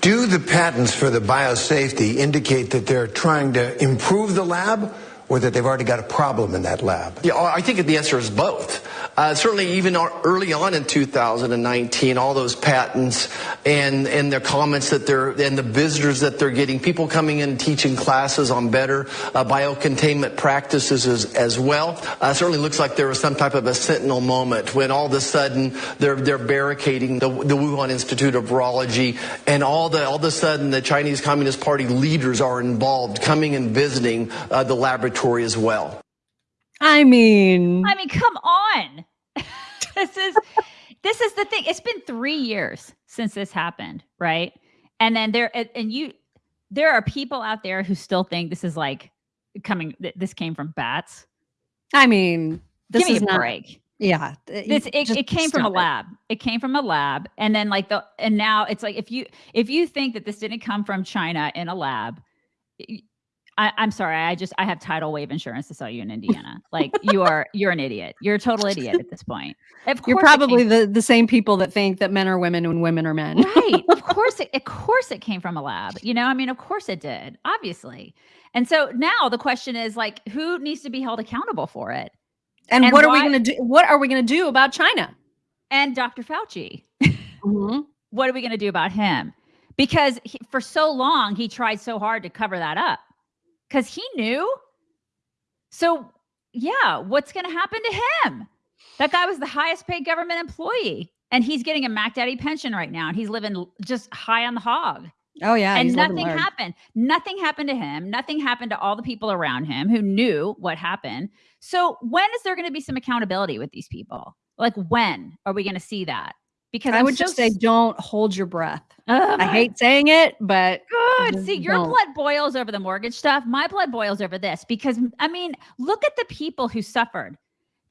Do the patents for the biosafety indicate that they're trying to improve the lab or that they've already got a problem in that lab? Yeah, I think the answer is both. Uh, certainly, even early on in 2019, all those patents and and their comments that they're and the visitors that they're getting, people coming in and teaching classes on better uh, biocontainment practices as, as well. Uh, certainly looks like there was some type of a sentinel moment when all of a sudden they're they're barricading the, the Wuhan Institute of Virology, and all the all of a sudden the Chinese Communist Party leaders are involved, coming and visiting uh, the laboratory as well. I mean, I mean, come on. this is this is the thing. It's been three years since this happened, right? And then there and you there are people out there who still think this is like coming this came from bats. I mean, this Give me is a not break. Yeah, This it, it came from a stop it. lab. It came from a lab. And then like the and now it's like if you if you think that this didn't come from China in a lab, y- I, I'm sorry. I just I have tidal wave insurance to sell you in Indiana. Like you are you're an idiot. You're a total idiot at this point. Of You're probably the, the same people that think that men are women and women are men. right. Of course it of course it came from a lab. You know, I mean, of course it did, obviously. And so now the question is like who needs to be held accountable for it? And, And what are we going to do? What are we going to do about China? And Dr. Fauci. Mhm. what are we going to do about him? Because he, for so long he tried so hard to cover that up because he knew. So, yeah, what's going to happen to him? That guy was the highest paid government employee and he's getting a Mac Daddy pension right now and he's living just high on the hog. Oh yeah, and nothing happened. Nothing happened to him. Nothing happened to all the people around him who knew what happened. So, when is there going to be some accountability with these people? Like, when are we going to see that? Because I I'm would just so say, don't hold your breath. Oh I hate saying it, but Good. See, your don't. blood boils over the mortgage stuff. My blood boils over this because, I mean, look at the people who suffered.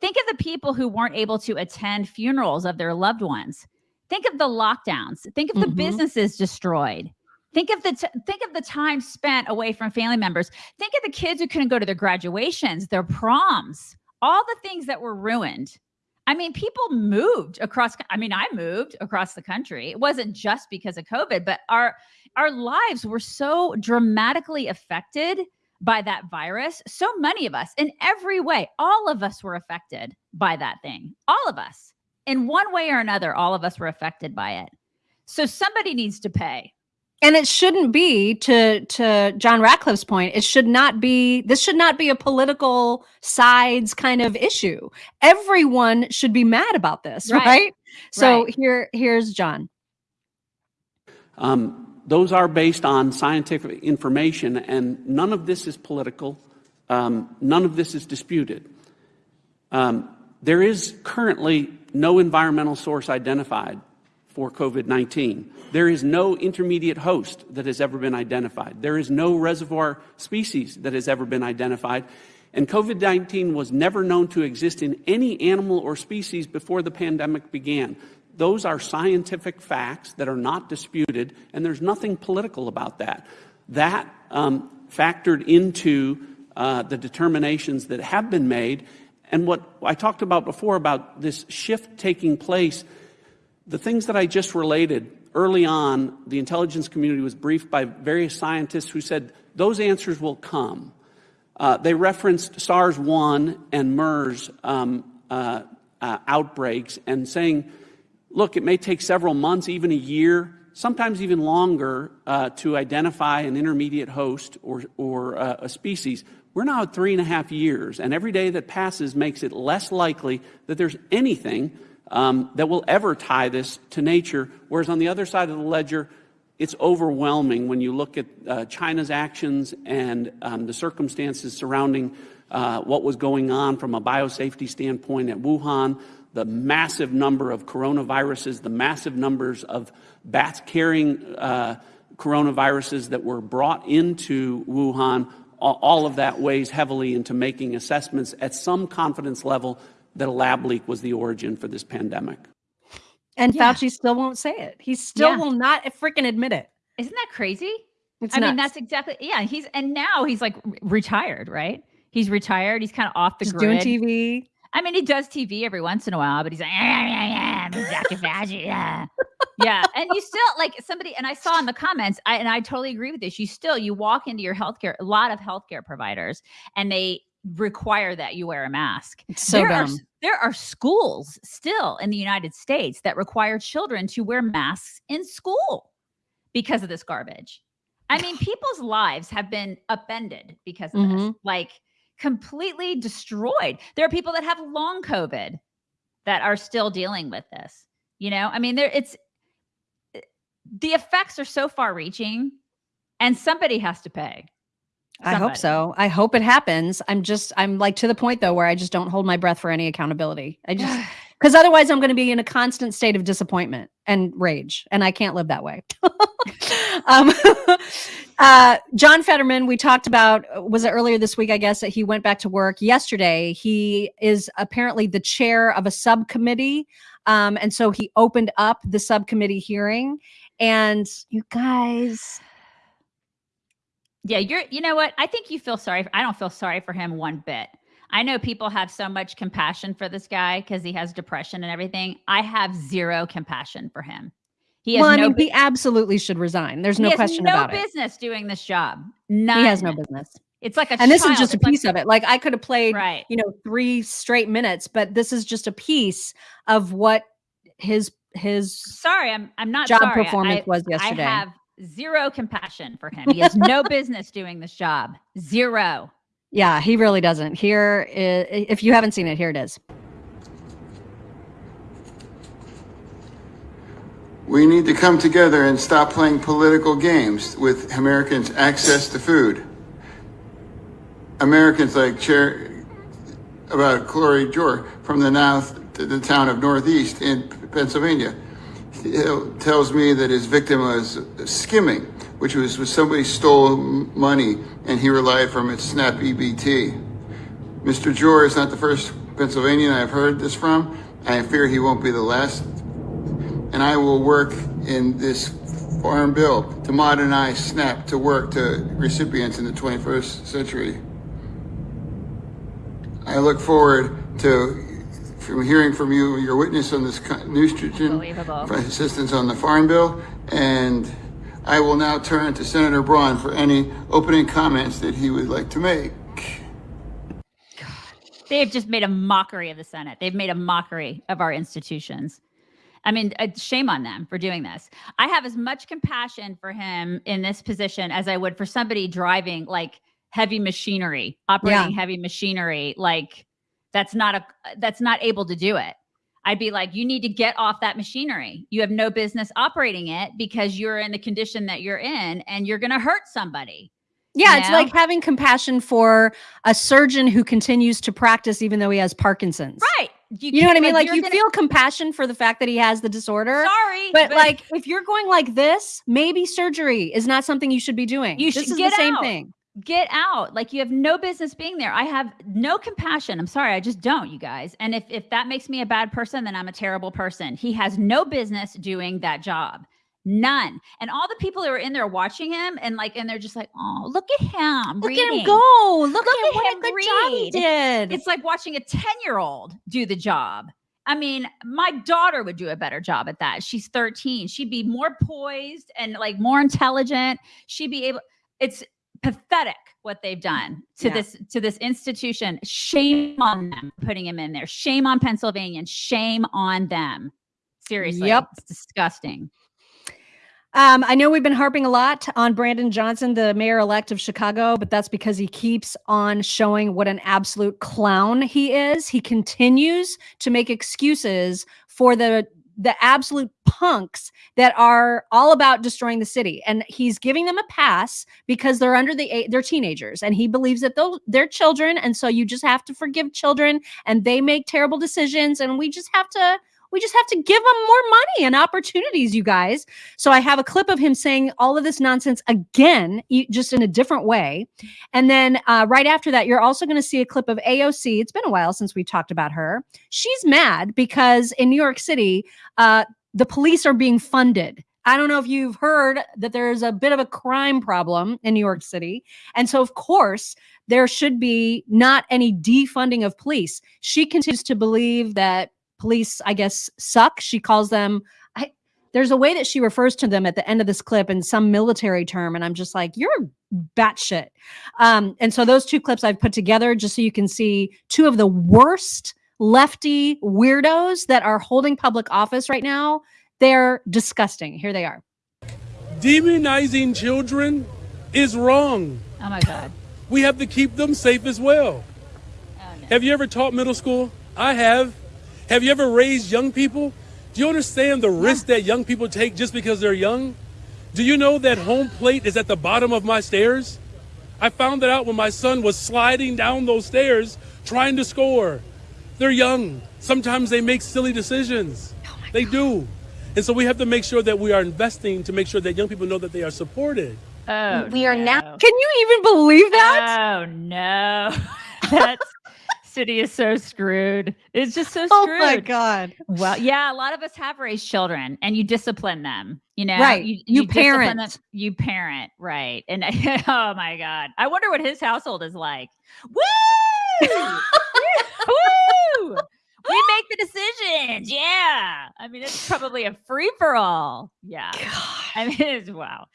Think of the people who weren't able to attend funerals of their loved ones. Think of the lockdowns. Think of the Mhm. businesses destroyed. Think of the t- think of the time spent away from family members. Think of the kids who couldn't go to their graduations, their proms, all the things that were ruined. I mean, people moved across. I mean, I moved across the country. It wasn't just because of COVID, but our our lives were so dramatically affected by that virus. So many of us, in every way, all of us were affected by that thing. All of us, in one way or another, all of us were affected by it. So somebody needs to pay. And it shouldn't be to to John Ratcliffe's point. It should not be. This should not be a political sides kind of issue. Everyone should be mad about this, Right. right? So Right. here here's John. Um, those are based on scientific information, and none of this is political. Um, none of this is disputed. Um, there is currently no environmental source identified for COVID 19. There is no intermediate host that has ever been identified. There is no reservoir species that has ever been identified. And COVID 19 was never known to exist in any animal or species before the pandemic began. Those are scientific facts that are not disputed, and there's nothing political about that. That um, factored into uh, the determinations that have been made. And what I talked about before about this shift taking place, the things that I just related early on, the intelligence community was briefed by various scientists who said those answers will come. Uh, they referenced SARS 1 and MERS um, uh, uh, outbreaks and saying, look, it may take several months, even a year, sometimes even longer uh, to identify an intermediate host or, or uh, a species. We're now at three and a half years, and every day that passes makes it less likely that there's anything um, that will ever tie this to nature. Whereas on the other side of the ledger, it's overwhelming when you look at uh, China's actions and um, the circumstances surrounding uh, what was going on from a biosafety standpoint at Wuhan, the massive number of coronaviruses, the massive numbers of bats carrying uh, coronaviruses that were brought into Wuhan. all, all of that weighs heavily into making assessments at some confidence level that a lab leak was the origin for this pandemic. And Yeah. Fauci still won't say it. He still Yeah. will not freaking admit it. Isn't that crazy? It's I mean, that's exactly yeah. He's and now he's like retired, right? He's retired. He's kind of off the just doing. TV. I mean, he does TV every once in a while, but he's like, yeah, yeah, yeah, I'm Dr. Fauci, yeah, yeah. And you still like somebody, and I saw in the comments, I, and I totally agree with this. You still you walk into your healthcare, a lot of healthcare providers, and they require that you wear a mask. So there Are, dumb. s- there are schools still in the United States that require children to wear masks in school because of this garbage. I mean, people's lives have been upended because of this, Mhm. like completely destroyed. There are people that have long COVID that are still dealing with this. You know, I mean, there it's eh, the effects are so far reaching and somebody has to pay. I hope so. I hope it happens. I'm just, I'm like to the point though where I just don't hold my breath for any accountability. I just, because otherwise I'm going to be in a constant state of disappointment and rage, and I can't live that way. um, uh, John Fetterman, we talked about, was it earlier this week? I guess that he went back to work yesterday. He is apparently the chair of a subcommittee. Um, and so he opened up the subcommittee hearing. And you guys, Yeah, you're you know what? I think you feel sorry. I don't feel sorry for him one bit. I know people have so much compassion for this guy because he has depression and everything. I have zero compassion for him. He has well, I no mean, he absolutely should resign. There's no question no about it. No business doing this job. None. He has no business. It's like a and this is just a It's like- piece of it. Like I could have played, Right. you know, three straight minutes, but this is just a piece of what his his sorry, I'm I'm not job sorry. performance I, was yesterday. I have zero compassion for him. He has no business doing this job. Zero. yeah, he really doesn't. Here, if you haven't seen it, here it is. We need to come together and stop playing political games with Americans' access to food. Americans like Chair about Chloe Jor from the north to the town of Northeast in Pennsylvania He tells me that his victim was skimming, which was when somebody stole money and he relied from its SNAP EBT. Mr. Jor is not the first Pennsylvanian I've heard this from. I fear he won't be the last and I will work in this farm bill to modernize SNAP to work to recipients in the 21st century. I look forward to from hearing from you your witness on this co- nutrition assistance on the farm bill and I will now turn to Senator Braun for any opening comments that he would like to make. God, They've just made a mockery of the Senate. They've made a mockery of our institutions. I mean, uh, shame on them for doing this. I have as much compassion for him in this position as I would for somebody driving like heavy machinery, operating heavy machinery, like that's not a that's not able to do it. I'd be like, you need to get off that machinery. You have no business operating it because you're in the condition that you're in and you're going to hurt somebody. Yeah, You it's like having compassion for a surgeon who continues to practice even though he has Parkinson's. Right. You, know what I mean? Like, you're you gonna- feel compassion for the fact that he has the disorder. Sorry, But, but- like if you're going like this, maybe surgery is not something you should be doing. You this should is get the same out. thing. Get out. Like you have no business being there. I have no compassion. I'm sorry. I just don't, you guys. And if if that makes me a bad person, then I'm a terrible person. He has no business doing that job. None. And all the people who are in there watching him and like and they're just like, "Oh, look at him. Look at him go. Look, Look at, at what him a good job he did. It's like watching a 10-year-old do the job. I mean, my daughter would do a better job at that. She's 13. She'd be more poised and like more intelligent. She'd be able it's pathetic what they've done to Yeah. this to this institution. Shame on them putting him in there. Shame on Pennsylvania. Shame on them. Seriously. Yep. It's disgusting. Um, I know we've been harping a lot on Brandon Johnson, the mayor elect of Chicago, but that's because he keeps on showing what an absolute clown he is. He continues to make excuses for the the absolute punks that are all about destroying the city. And he's giving them a pass because they're under the eight they're teenagers and he believes that they'll, they're children and so you just have to forgive children and they make terrible decisions and we just have to We just have to give them more money and opportunities, you guys. So I have a clip of him saying all of this nonsense again, just in a different way. And then uh, right after that, you're also going to see a clip of AOC. It's been a while since we talked about her. She's mad because in New York City, uh, the police are being funded. I don't know if you've heard that there's a bit of a crime problem in New York City. And so, of course, there should be not any defunding of police. She continues to believe that police, I guess, suck. She calls them, I, there's a way that she refers to them at the end of this clip in some military term. And I'm just like, you're batshit. Um, and so, those two clips I've put together just so you can see two of the worst lefty weirdos that are holding public office right now. They're disgusting. Here they are. Demonizing children is wrong. Oh my God. We have to keep them safe as well. Have you ever taught middle school? I have. Have you ever raised young people? Do you understand the risk that young people take just because they're young? Do you know that home plate is at the bottom of my stairs? I found that out when my son was sliding down those stairs trying to score. They're young. Sometimes they make silly decisions. Oh they do. And so we have to make sure that we are investing to make sure that young people know that they are supported. Oh, we are now. Can you even believe that? Oh no, that city is so screwed. It's just so screwed. Oh my God. Well, yeah, a lot of us have raised children, and you discipline them. You know, Right. You discipline parent. them- You parent, right? And oh my god, I wonder what his household is like. Woo! Woo! We make the decisions. Yeah. I mean, it's probably a free for all. Yeah. I mean, it's wow.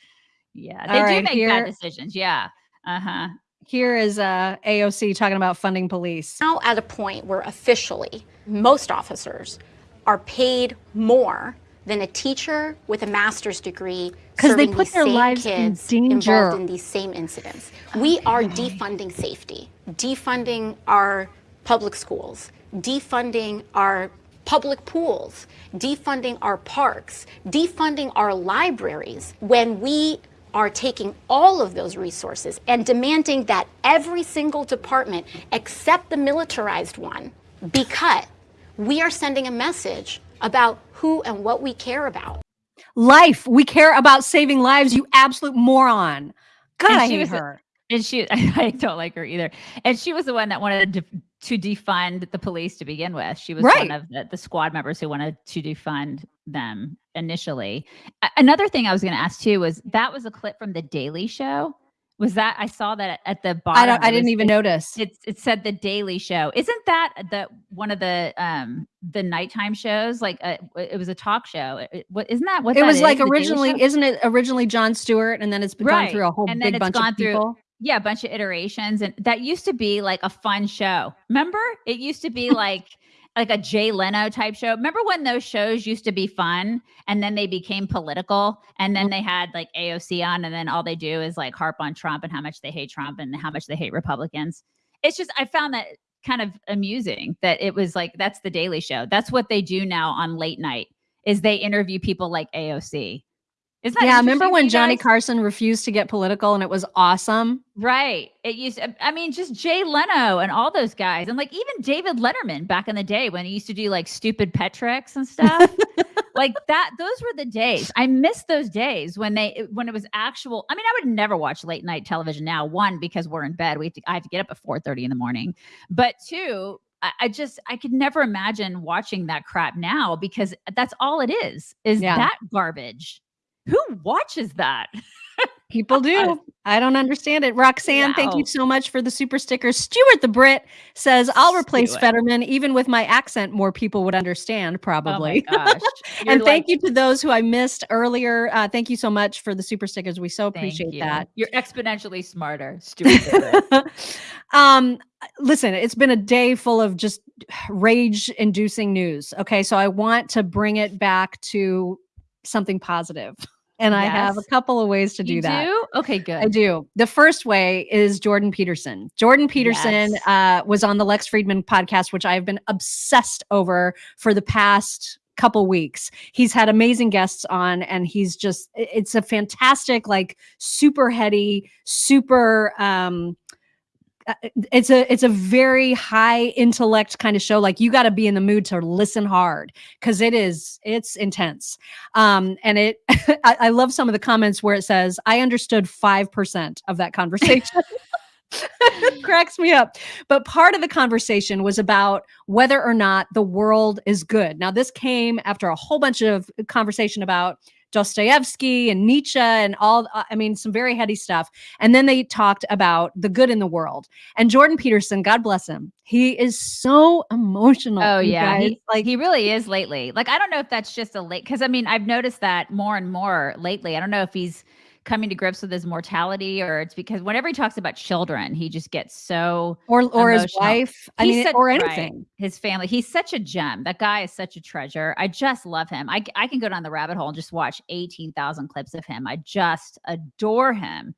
Yeah, they All do right, make here- bad decisions. Yeah. Uh huh. Here is uh, AOC talking about funding police. now at a point where officially most officers are paid more than a teacher with a master's degree 'Cause they serving put their lives in kids danger. Oh, involved in these same incidents. we are defunding safety, defunding our public schools, defunding our public pools, defunding our parks, defunding our libraries when we are taking all of those resources and demanding that every single department except the militarized one be cut. We are sending a message about who and what we care about. Life. We care about saving lives, you absolute moron. God, And I hate was- her. And she, I don't like her either. And she was the one that wanted to, to defund the police to begin with. She was Right. one of the, the squad members who wanted to defund them initially. A- another thing I was going to ask too was that was a clip from the Daily Show. Was that I saw that at the bottom? I don't. I didn't was- even it- notice. It, it said the Daily Show. Isn't that the one of the um the nighttime shows? Like uh, it was a talk show. It, what isn't that what It that was is, like originally, isn't it originally Jon Stewart, and then it's gone through a whole and big then it's bunch gone of through people. Yeah a bunch of iterations and that used to be like a fun show. Remember? It used to be like like a jay leno type show. Remember when those shows used to be fun and then they became political and then mm-hmm. they had like aoc on and then all they do is like harp on trump and how much they hate trump and how much they hate republicans? It's just i found that kind of amusing that it was like that's the daily show. That's what they do now on late night is they interview people like aoc Isn't that Yeah, remember when Johnny? Carson refused to get political and it was awesome? Right. It used I mean just Jay Leno and all those guys and like even David Letterman back in the day when he used to do like stupid pet tricks and stuff. like that those were the days. I miss those days when they when it was actual I mean I would never watch late night television now one because we're in bed. We have to, I have to get up at 4:30 in the morning. But two I, I just I could never imagine watching that crap now because that's all it is is Yeah. that garbage. Who watches that? People do. I don't understand it. Roxanne, thank you so much for the super sticker. Stuart the Brit says, I'll replace Stuart. Fetterman. Even with my accent, more people would understand, probably. Oh my gosh. You're and thank you to those who I missed earlier. Uh, thank you so much for the super stickers. We so appreciate you. that. You're exponentially smarter, Stuart. um listen it's been a day full of just rage inducing news okay so i want to bring it back to something positive and i have a couple of ways to do you that do? Okay, good. I do. The first way is Jordan Peterson. Jordan Peterson Yes. uh, was on the Lex Fridman podcast, which I've been obsessed over for the past couple weeks. He's had amazing guests on, and he's just it's a fantastic, like super heady, super, um, it's a it's a very high intellect kind of show. Like you got to be in the mood to listen hard because it is it's intense. Um, and it I, I love some of the comments where it says I understood five percent of that conversation. cracks me up. But part of the conversation was about whether or not the world is good. Now, this came after a whole bunch of conversation about Dostoevsky and Nietzsche and all, uh, I mean, some very heady stuff. And then they talked about the good in the world. And Jordan Peterson, God bless him, he is so emotional. Oh yeah, he, like he really is lately. Like I don't know if that's just a late because I mean I've noticed that more and more lately. I don't know if he's coming to grips with his mortality or it's because whenever he talks about children, he just gets so or or his wife. I He's mean, such- or right, anything. his family. He's such a gem. That guy is such a treasure. I just love him. I, I can go down the rabbit hole and just watch 18,000 clips of him. I just adore him.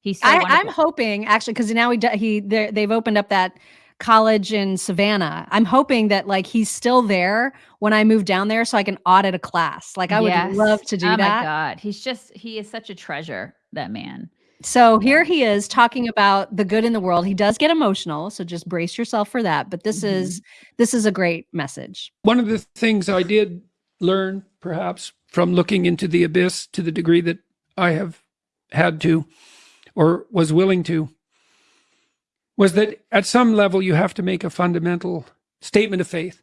He's so I, i'm hoping actually because now he he they're- they've opened up that college in Savannah. I'm hoping that like he's still there when I move down there, so I can audit a class. Like I would love to do oh that. my God. He's just, he is such a treasure, that man. So here he is talking about the good in the world. He does get emotional, so just brace yourself for that. But this mm-hmm. is this is a great message. One of the things I did learn, perhaps, from looking into the abyss to the degree that I have had to or was willing to, was that at some level you have to make a fundamental statement of faith.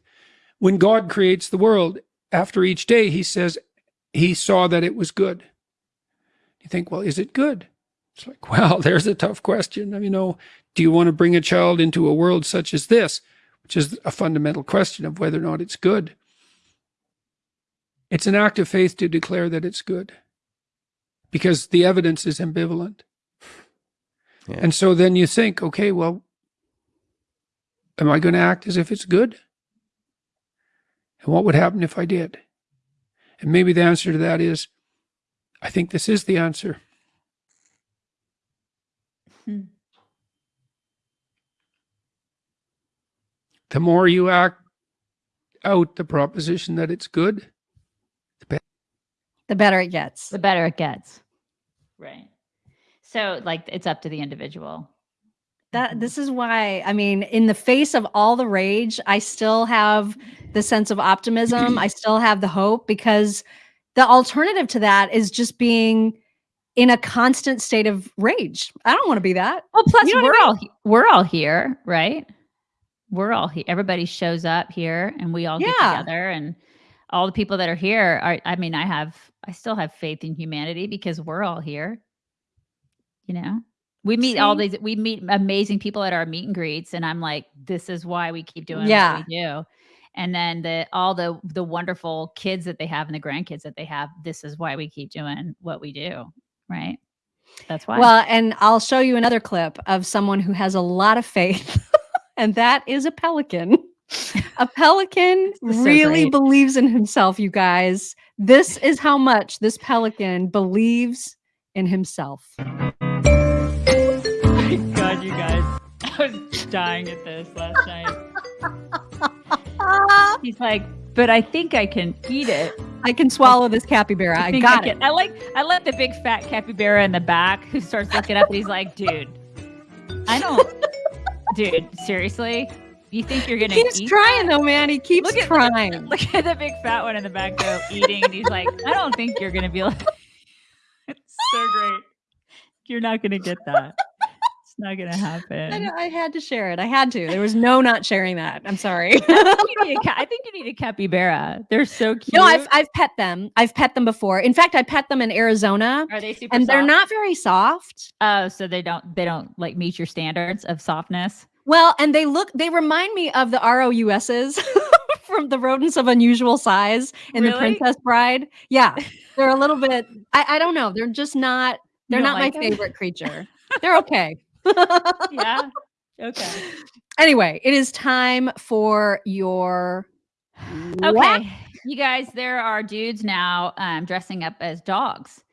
When God creates the world, after each day, he says he saw that it was good. You think, well, is it good? It's like, well, there's a tough question. You know, do you want to bring a child into a world such as this, which is a fundamental question of whether or not it's good? It's an act of faith to declare that it's good because the evidence is ambivalent. And so then you think, okay, well, am I going to act as if it's good? And what would happen if I did? And maybe the answer to that is, I think this is the answer. Hmm. The more you act out the proposition that it's good, The better it gets. The better it gets. Right. So, like, it's up to the individual. That mm-hmm. this is why I mean, in the face of all the rage, I still have the sense of optimism. I still have the hope because the alternative to that is just being in a constant state of rage. I don't want to be that. Well, plus You know we're mean? all we're all here, right? We're all here. Everybody shows up here, and we all get together, and all the people that are here are. I mean, I have, I still have faith in humanity because we're all here. You know, we meet all these. We meet amazing people at our meet and greets, and I'm like, this is why we keep doing Yeah. what we do. And then the all the the wonderful kids that they have and the grandkids that they have. This is why we keep doing what we do, right? That's why. Well, and I'll show you another clip of someone who has a lot of faith, and that is a pelican. A pelican so really great. believes in himself, you guys. This is how much this pelican believes in himself. Was dying at this last night. He's like, but I think I can eat it. I can swallow this capybara. I, think got can." it. I like I like the big fat capybara in the back who starts looking up and he's like, dude, I don't dude, seriously? You think you're gonna He keeps trying though, man. He keeps Look at- trying. Look at the big fat one in the back though, eating, and he's like, I don't think you're gonna be like it's so great. You're not gonna get that. It's not gonna happen. I had to share it. I had to. There was no not sharing that. I'm sorry. I think you need a think you need a capybara. They're so cute. no, I've I've pet them. I've pet them before. In fact, I pet them in Arizona, Are they super and they're not very soft. Oh, so they don't they don't like meet your standards of softness. Well, and they look. They remind me of the ROUSs from the rodents of unusual size in the Princess Bride. Yeah, they're a little bit. I, I don't know. They're just not. They're don't not like my 'em? favorite creature. They're okay. Yeah. Okay. Anyway, it is time for your Okay. You guys, there are dudes now um, dressing up as dogs.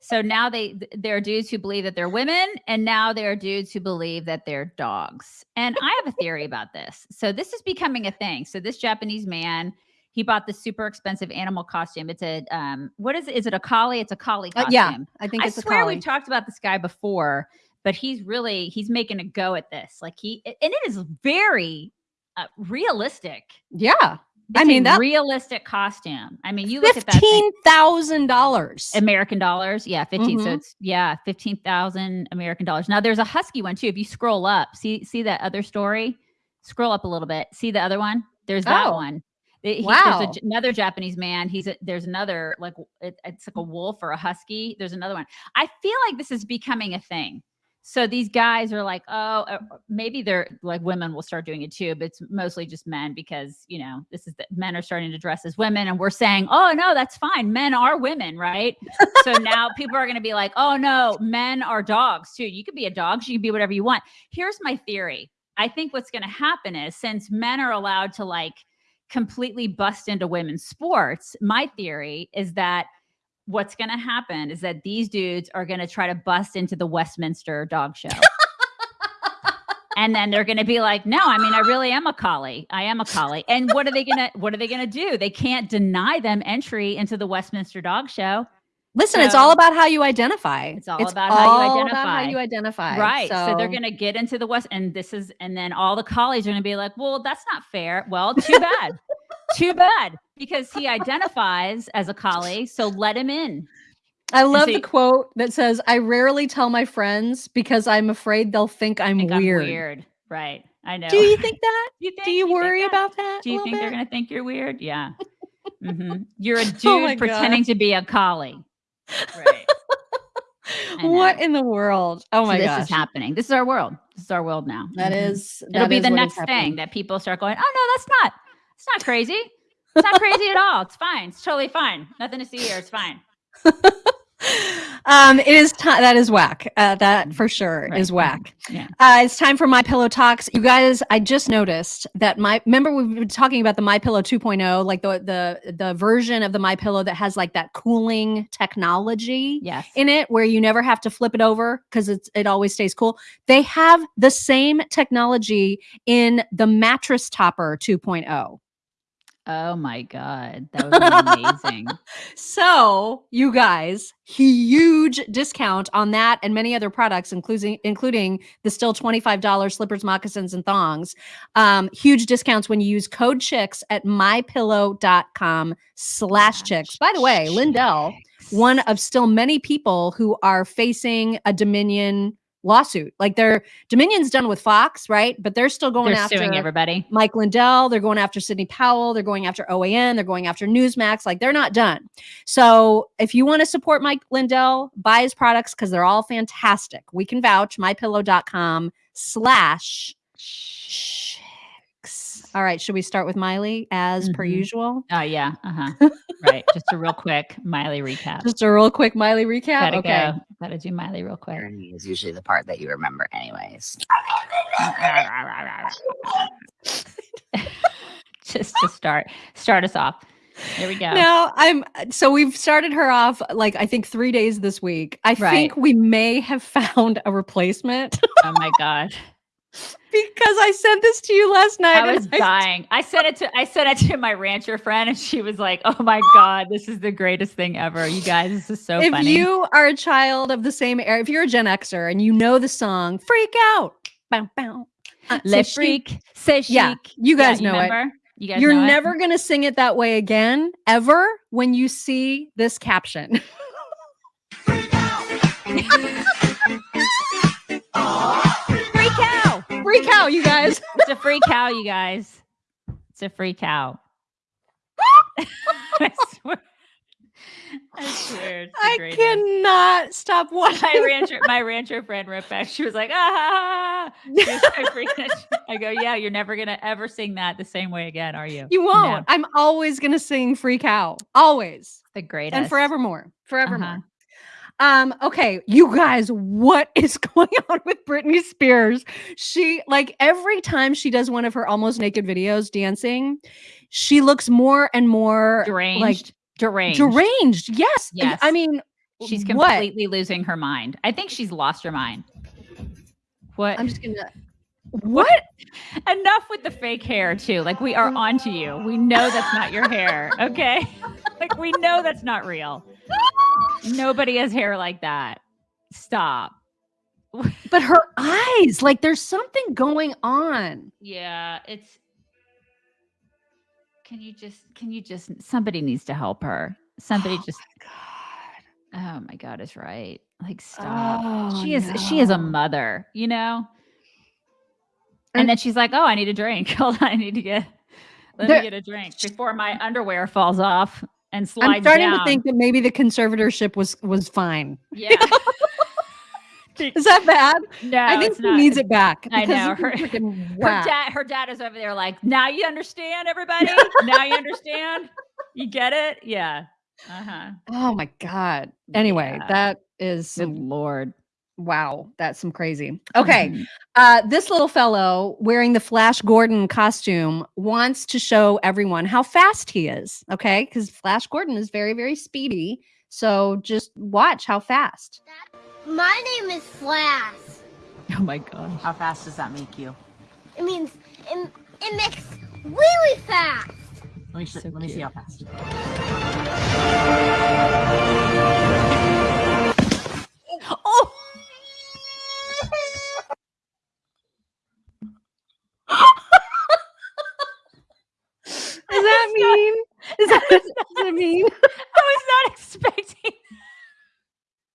so now they th- there are dudes who believe that they're women, and now there are dudes who believe that they're dogs. And I have a theory about this. So this is becoming a thing. So this Japanese man, he bought this super expensive animal costume. It's a um, what is it? Is it a collie? It's a collie Uh, costume. yeah, I think I swear we've talked about this guy before, but he's really he's making a go at this. Like he and it is very uh, realistic. Yeah. I mean a that realistic costume. I mean, you look at that fifteen thousand dollars. American dollars. Yeah, 15. So Mhm. it's yeah, 15,000 American dollars. Now there's a husky one too. If you scroll up, see see that other story? Scroll up a little bit. See the other one? There's that Oh. one. He- he- Wow. There's a, another Japanese man. He's a, there's another like it, it's like a wolf or a husky. There's another one. I feel like this is becoming a thing. So these guys are like, oh, uh, maybe they're like women will start doing it too, but it's mostly just men because you know this is the men are starting to dress as women, and we're saying, oh no, that's fine. Men are women, right? so now people are going to be like, oh no, men are dogs too. You could be a dog, you can be whatever you want. Here's my theory. I think what's going to happen is since men are allowed to like completely bust into women's sports, my theory is that what's going to happen is that these dudes are going to try to bust into the Westminster dog show. and then they're going to be like, "No, I mean I really am a collie. I am a collie." And what are they going to what are they going to do? They can't deny them entry into the Westminster dog show. Listen, it's all about how you identify. It's all about how you identify. About how you identify. Right. So, they're going to get into the West, and this is, and then all the collies are going to be like, well, that's not fair. Well, too bad. Too bad. Because he identifies as a collie. So let him in. I love so the quote that says, "I rarely tell my friends because I'm afraid they'll think I'm Think I'm weird." weird. Right. I know. Do you think that? Do you, think, Do you think worry that? about that? Do you think they're going to think you're weird? Yeah. hmm You're a dude Oh pretending God. to be a collie. Right. What in the world? Oh So my this gosh. is happening. This is our world. This is our world now. That Mhm. is- It'll be is the next thing that people start going, oh no, that's not. It's not crazy. It's not crazy at all. It's fine. It's totally fine. Nothing to see here. It's fine. Um, it is time. That is whack. Uh, that for sure Right. is whack. Yeah. Uh, it's time for my pillow talks. You guys, I just noticed that my remember we've been talking about the my pillow 2.0, like the the the version of the my pillow that has like that cooling technology Yes. in it where you never have to flip it over because it's it always stays cool. They have the same technology in the mattress topper 2.0. Oh my God. That was amazing. So, you guys, huge discount on that and many other products, including including the still $25 slippers, moccasins, and thongs. Um, huge discounts when you use code chicks at mypillow.com slash chicks. By the way, Lindell, one of still many people who are facing a Dominion lawsuit. Like their Dominion's done with Fox, right? But they're still going They're after everybody. Mike Lindell, they're going after Sidney Powell, they're going after OAN, they're going after Newsmax. Like they're not done. So if you want to support Mike Lindell, buy his products because they're all fantastic. We can vouch mypillow.com slash. All right, should we start with Miley as per Mhm. usual? Oh yeah. Uh-huh. right. Just a real quick Miley recap. Just a real quick Miley recap. Gotta okay. go. Gotta do Miley real quick. is usually the part that you remember anyways. Just to start start us off. Here we go. Now I'm so we've started her off like I think three days this week. I Right. think we may have found a replacement Oh my god. Because I sent this to you last night. I was dying. I sent it to I sent it to my rancher friend and she was like, "Oh my god, this is the greatest thing ever. You guys, this is so if funny." you are a child of the same era, if you're a Gen Xer and you know the song "Freak Out," bow, bow, uh, Le say chic. freak, say chic. yeah, you Yeah, guys know it. You guys You're know it? never gonna sing it that way again, ever. When you see this caption, free cow, you guys. It's a free cow, you guys. It's a free cow. I swear. I swear. It's I cannot stop watching. my rancher, my rancher friend wrote back. She was like, ah, ha, ha, ha." She was so. I go, yeah, you're never gonna ever sing that the same way again, are you? You won't. I'm always gonna sing "Free Cow," always the greatest and forevermore, forevermore. Uh-huh. Um, okay, you guys, what is going on with Britney Spears? She like every time she does one of her almost naked videos dancing, she looks more and more deranged. like deranged. deranged. Yes. Yes. I mean, She's what? completely losing her mind. I think she's lost her mind. What? I'm just gonna what? Enough with the fake hair too. Like we are onto you. We know that's not your hair. Okay. like we know that's not real. Nobody has hair like that. Stop. but her eyes, like there's something going on. Yeah, it's. Can you just? Can you just? Somebody needs to help her. Somebody oh just. Oh my God is right. Like stop. Oh, she is. She is a mother. You know. And then she's like, "Oh, I need a drink. Hold on, I need to get. Let There- me get a drink before my underwear falls off and slides." I'm starting down." to think that maybe the conservatorship was was fine. Yeah. Is that bad? No, I think she not. needs it back. I know, her- her dad her dad is over there like now you understand everybody now you understand you get it yeah uh-huh Oh my god. Anyway, Yeah. that is good lord wow, that's some crazy. Okay. Mhm. Uh this little fellow wearing the Flash Gordon costume wants to show everyone how fast he is, okay? Cuz Flash Gordon is very very speedy. So just watch how fast. My name is Flash. oh my gosh How fast does that make you? It means it, it makes really fast. Let me, sh- let me see how fast. That mean? Is that what does it mean? i was not expecting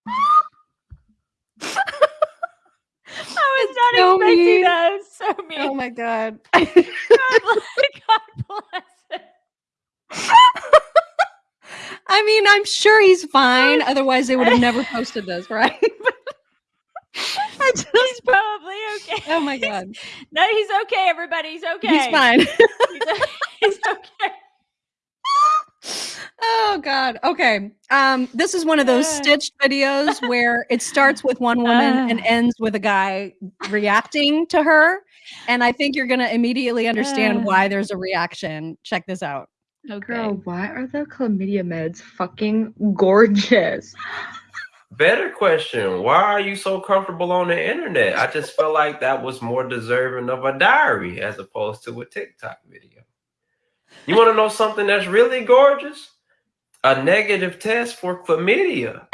i was not so expecting mean. that It's so mean Oh my god. God bless- it. I mean, I'm sure he's fine. Otherwise, they would have never posted this, right? I just, he's probably okay oh my god, no he's okay everybody he's okay he's fine. he's, he's okay oh god. Okay. Um, this is one of those Uh. stitched videos where it starts with one woman and Uh. ends with a guy reacting to her, and I think you're gonna immediately understand Uh. why there's a reaction. Check this out. okay Girl, why are the chlamydia meds fucking gorgeous? Better question. Why are you so comfortable on the internet? I just felt like that was more deserving of a diary as opposed to a TikTok video. You want to know something that's really gorgeous? A negative test for chlamydia.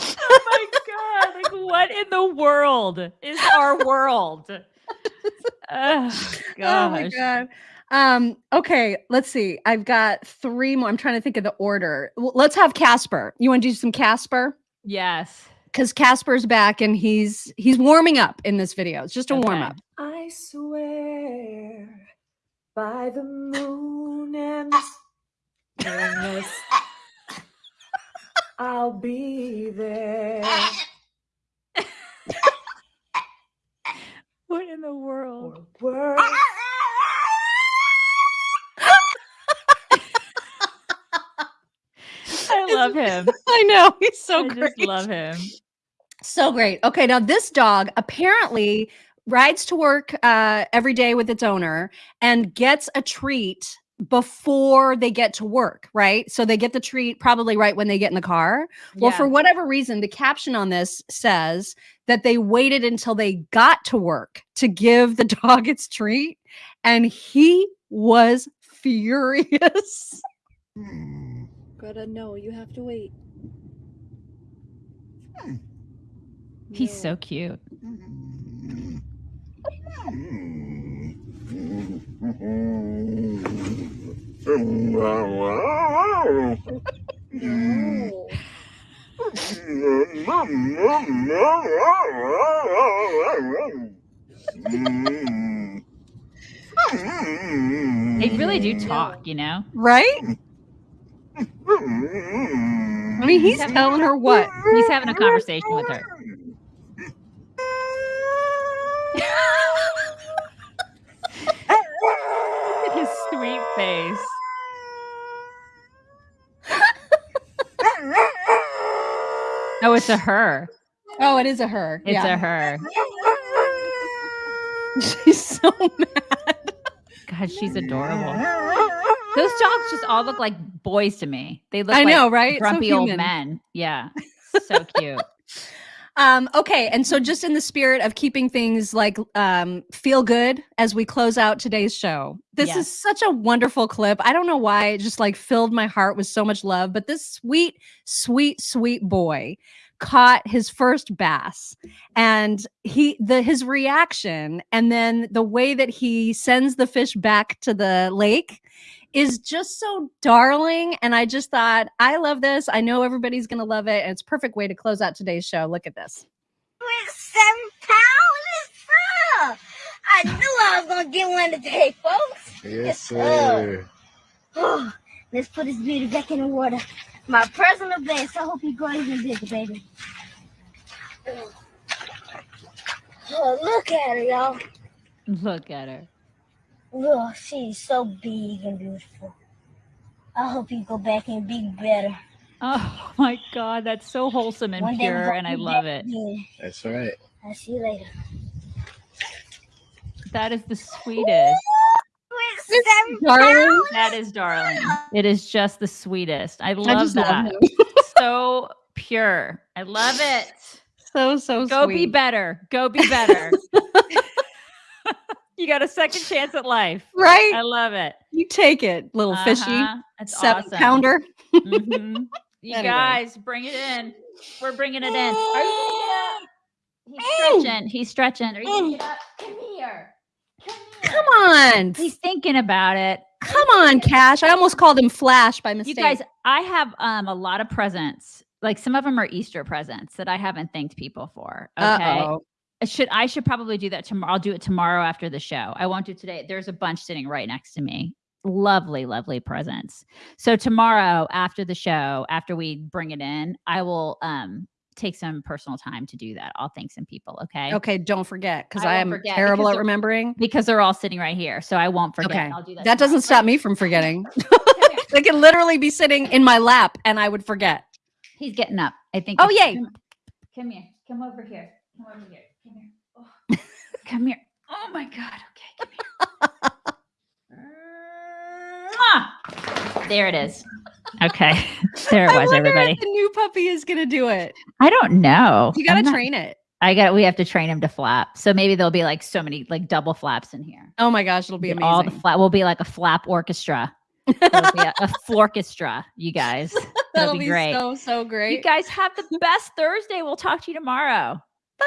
oh my god like what in the world is our world oh, Oh my god. Um, okay, let's see. I've got three more. I'm trying to think of the order. Well, let's have Casper. You want to do some Casper? yes Because Casper's back and he's he's warming up in this video. It's just a warm up. I swear by the moon and the stars, I'll be there. what in the world Words love him I know he's so i great. just love him So great. Okay, now this dog apparently rides to work uh, every day with its owner and gets a treat before they get to work, right? So they get the treat probably right when they get in the car. Well, for whatever reason, the caption on this says that they waited until they got to work to give the dog its treat, and he was furious. Gotta know, you have to wait. Hmm. he's so cute. They really do talk you know? Right? I mean, he's telling her what? he's having a conversation with her Look at his sweet face oh it's a her Oh, it is a her. it's yeah. a her She's so mad. god she's adorable those dogs just all look like boys to me they look I like know, right? So grumpy old men yeah so cute Um, okay, and so just in the spirit of keeping things like um, feel good as we close out today's show, this Yes. is such a wonderful clip. I don't know why it just like filled my heart with so much love, but this sweet, sweet, sweet boy caught his first bass and he the his reaction and then the way that he sends the fish back to the lake is just so darling and i just thought i love this i know everybody's gonna love it and it's a perfect way to close out today's show look at this With seven pounds, I knew I was gonna get one today, folks. Yes, sir. Oh, let's put this beauty back in the water. My personal best. I hope you grow even bigger, baby. Oh, look at her, y'all. Look at her. Look, she's so big and beautiful. I hope you go back and be better. Oh my God, that's so wholesome and One day pure, gonna and I be love back it. again. That's right. I'll see you later. That is the sweetest. With darling. That is darling. It is just the sweetest. I love just love that. him. so pure. I love it. so so Go be better. Go be better. you got a second chance at life. right I love it. you take it little fishy Uh-huh. That's seven awesome. pounder Mhm. You Anyway. guys, bring it in. We're bringing it in. Are you gonna? He's stretching. He's stretching. Are you gonna get up? Come here. come on He's thinking about it. come on cash i almost called him flash by mistake. You guys, I have um a lot of presents. Like some of them are Easter presents that I haven't thanked people for. Okay. Uh-oh. I should I should probably do that tomorrow. I'll do it tomorrow after the show. I won't do it today. There's a bunch sitting right next to me. Lovely, lovely presents. So tomorrow after the show, after we bring it in, I will um take some personal time to do that. I'll thank some people. Okay. okay don't forget because I i am terrible at remembering Because they're all sitting right here. So I won't forget. okay I'll do that. that doesn't stop me from forgetting they can literally be sitting in my lap and i would forget He's getting up. I think. Oh, yay. Come, come here. Come over here. Come over here. Come here. Oh, come here. Oh my God. Okay. Come here. There it is. Okay. There it was, everybody. the new puppy is gonna do it I don't know. you gotta I'm not- train it I got. We have to train him to flap. So maybe there'll be like so many like double flaps in here. oh my gosh it'll be Get All the flap. We'll be like a flap orchestra. It'll be a, a florchestra, you guys. That'll, that'll be, be great. so so great You guys have the best Thursday. We'll talk to you tomorrow.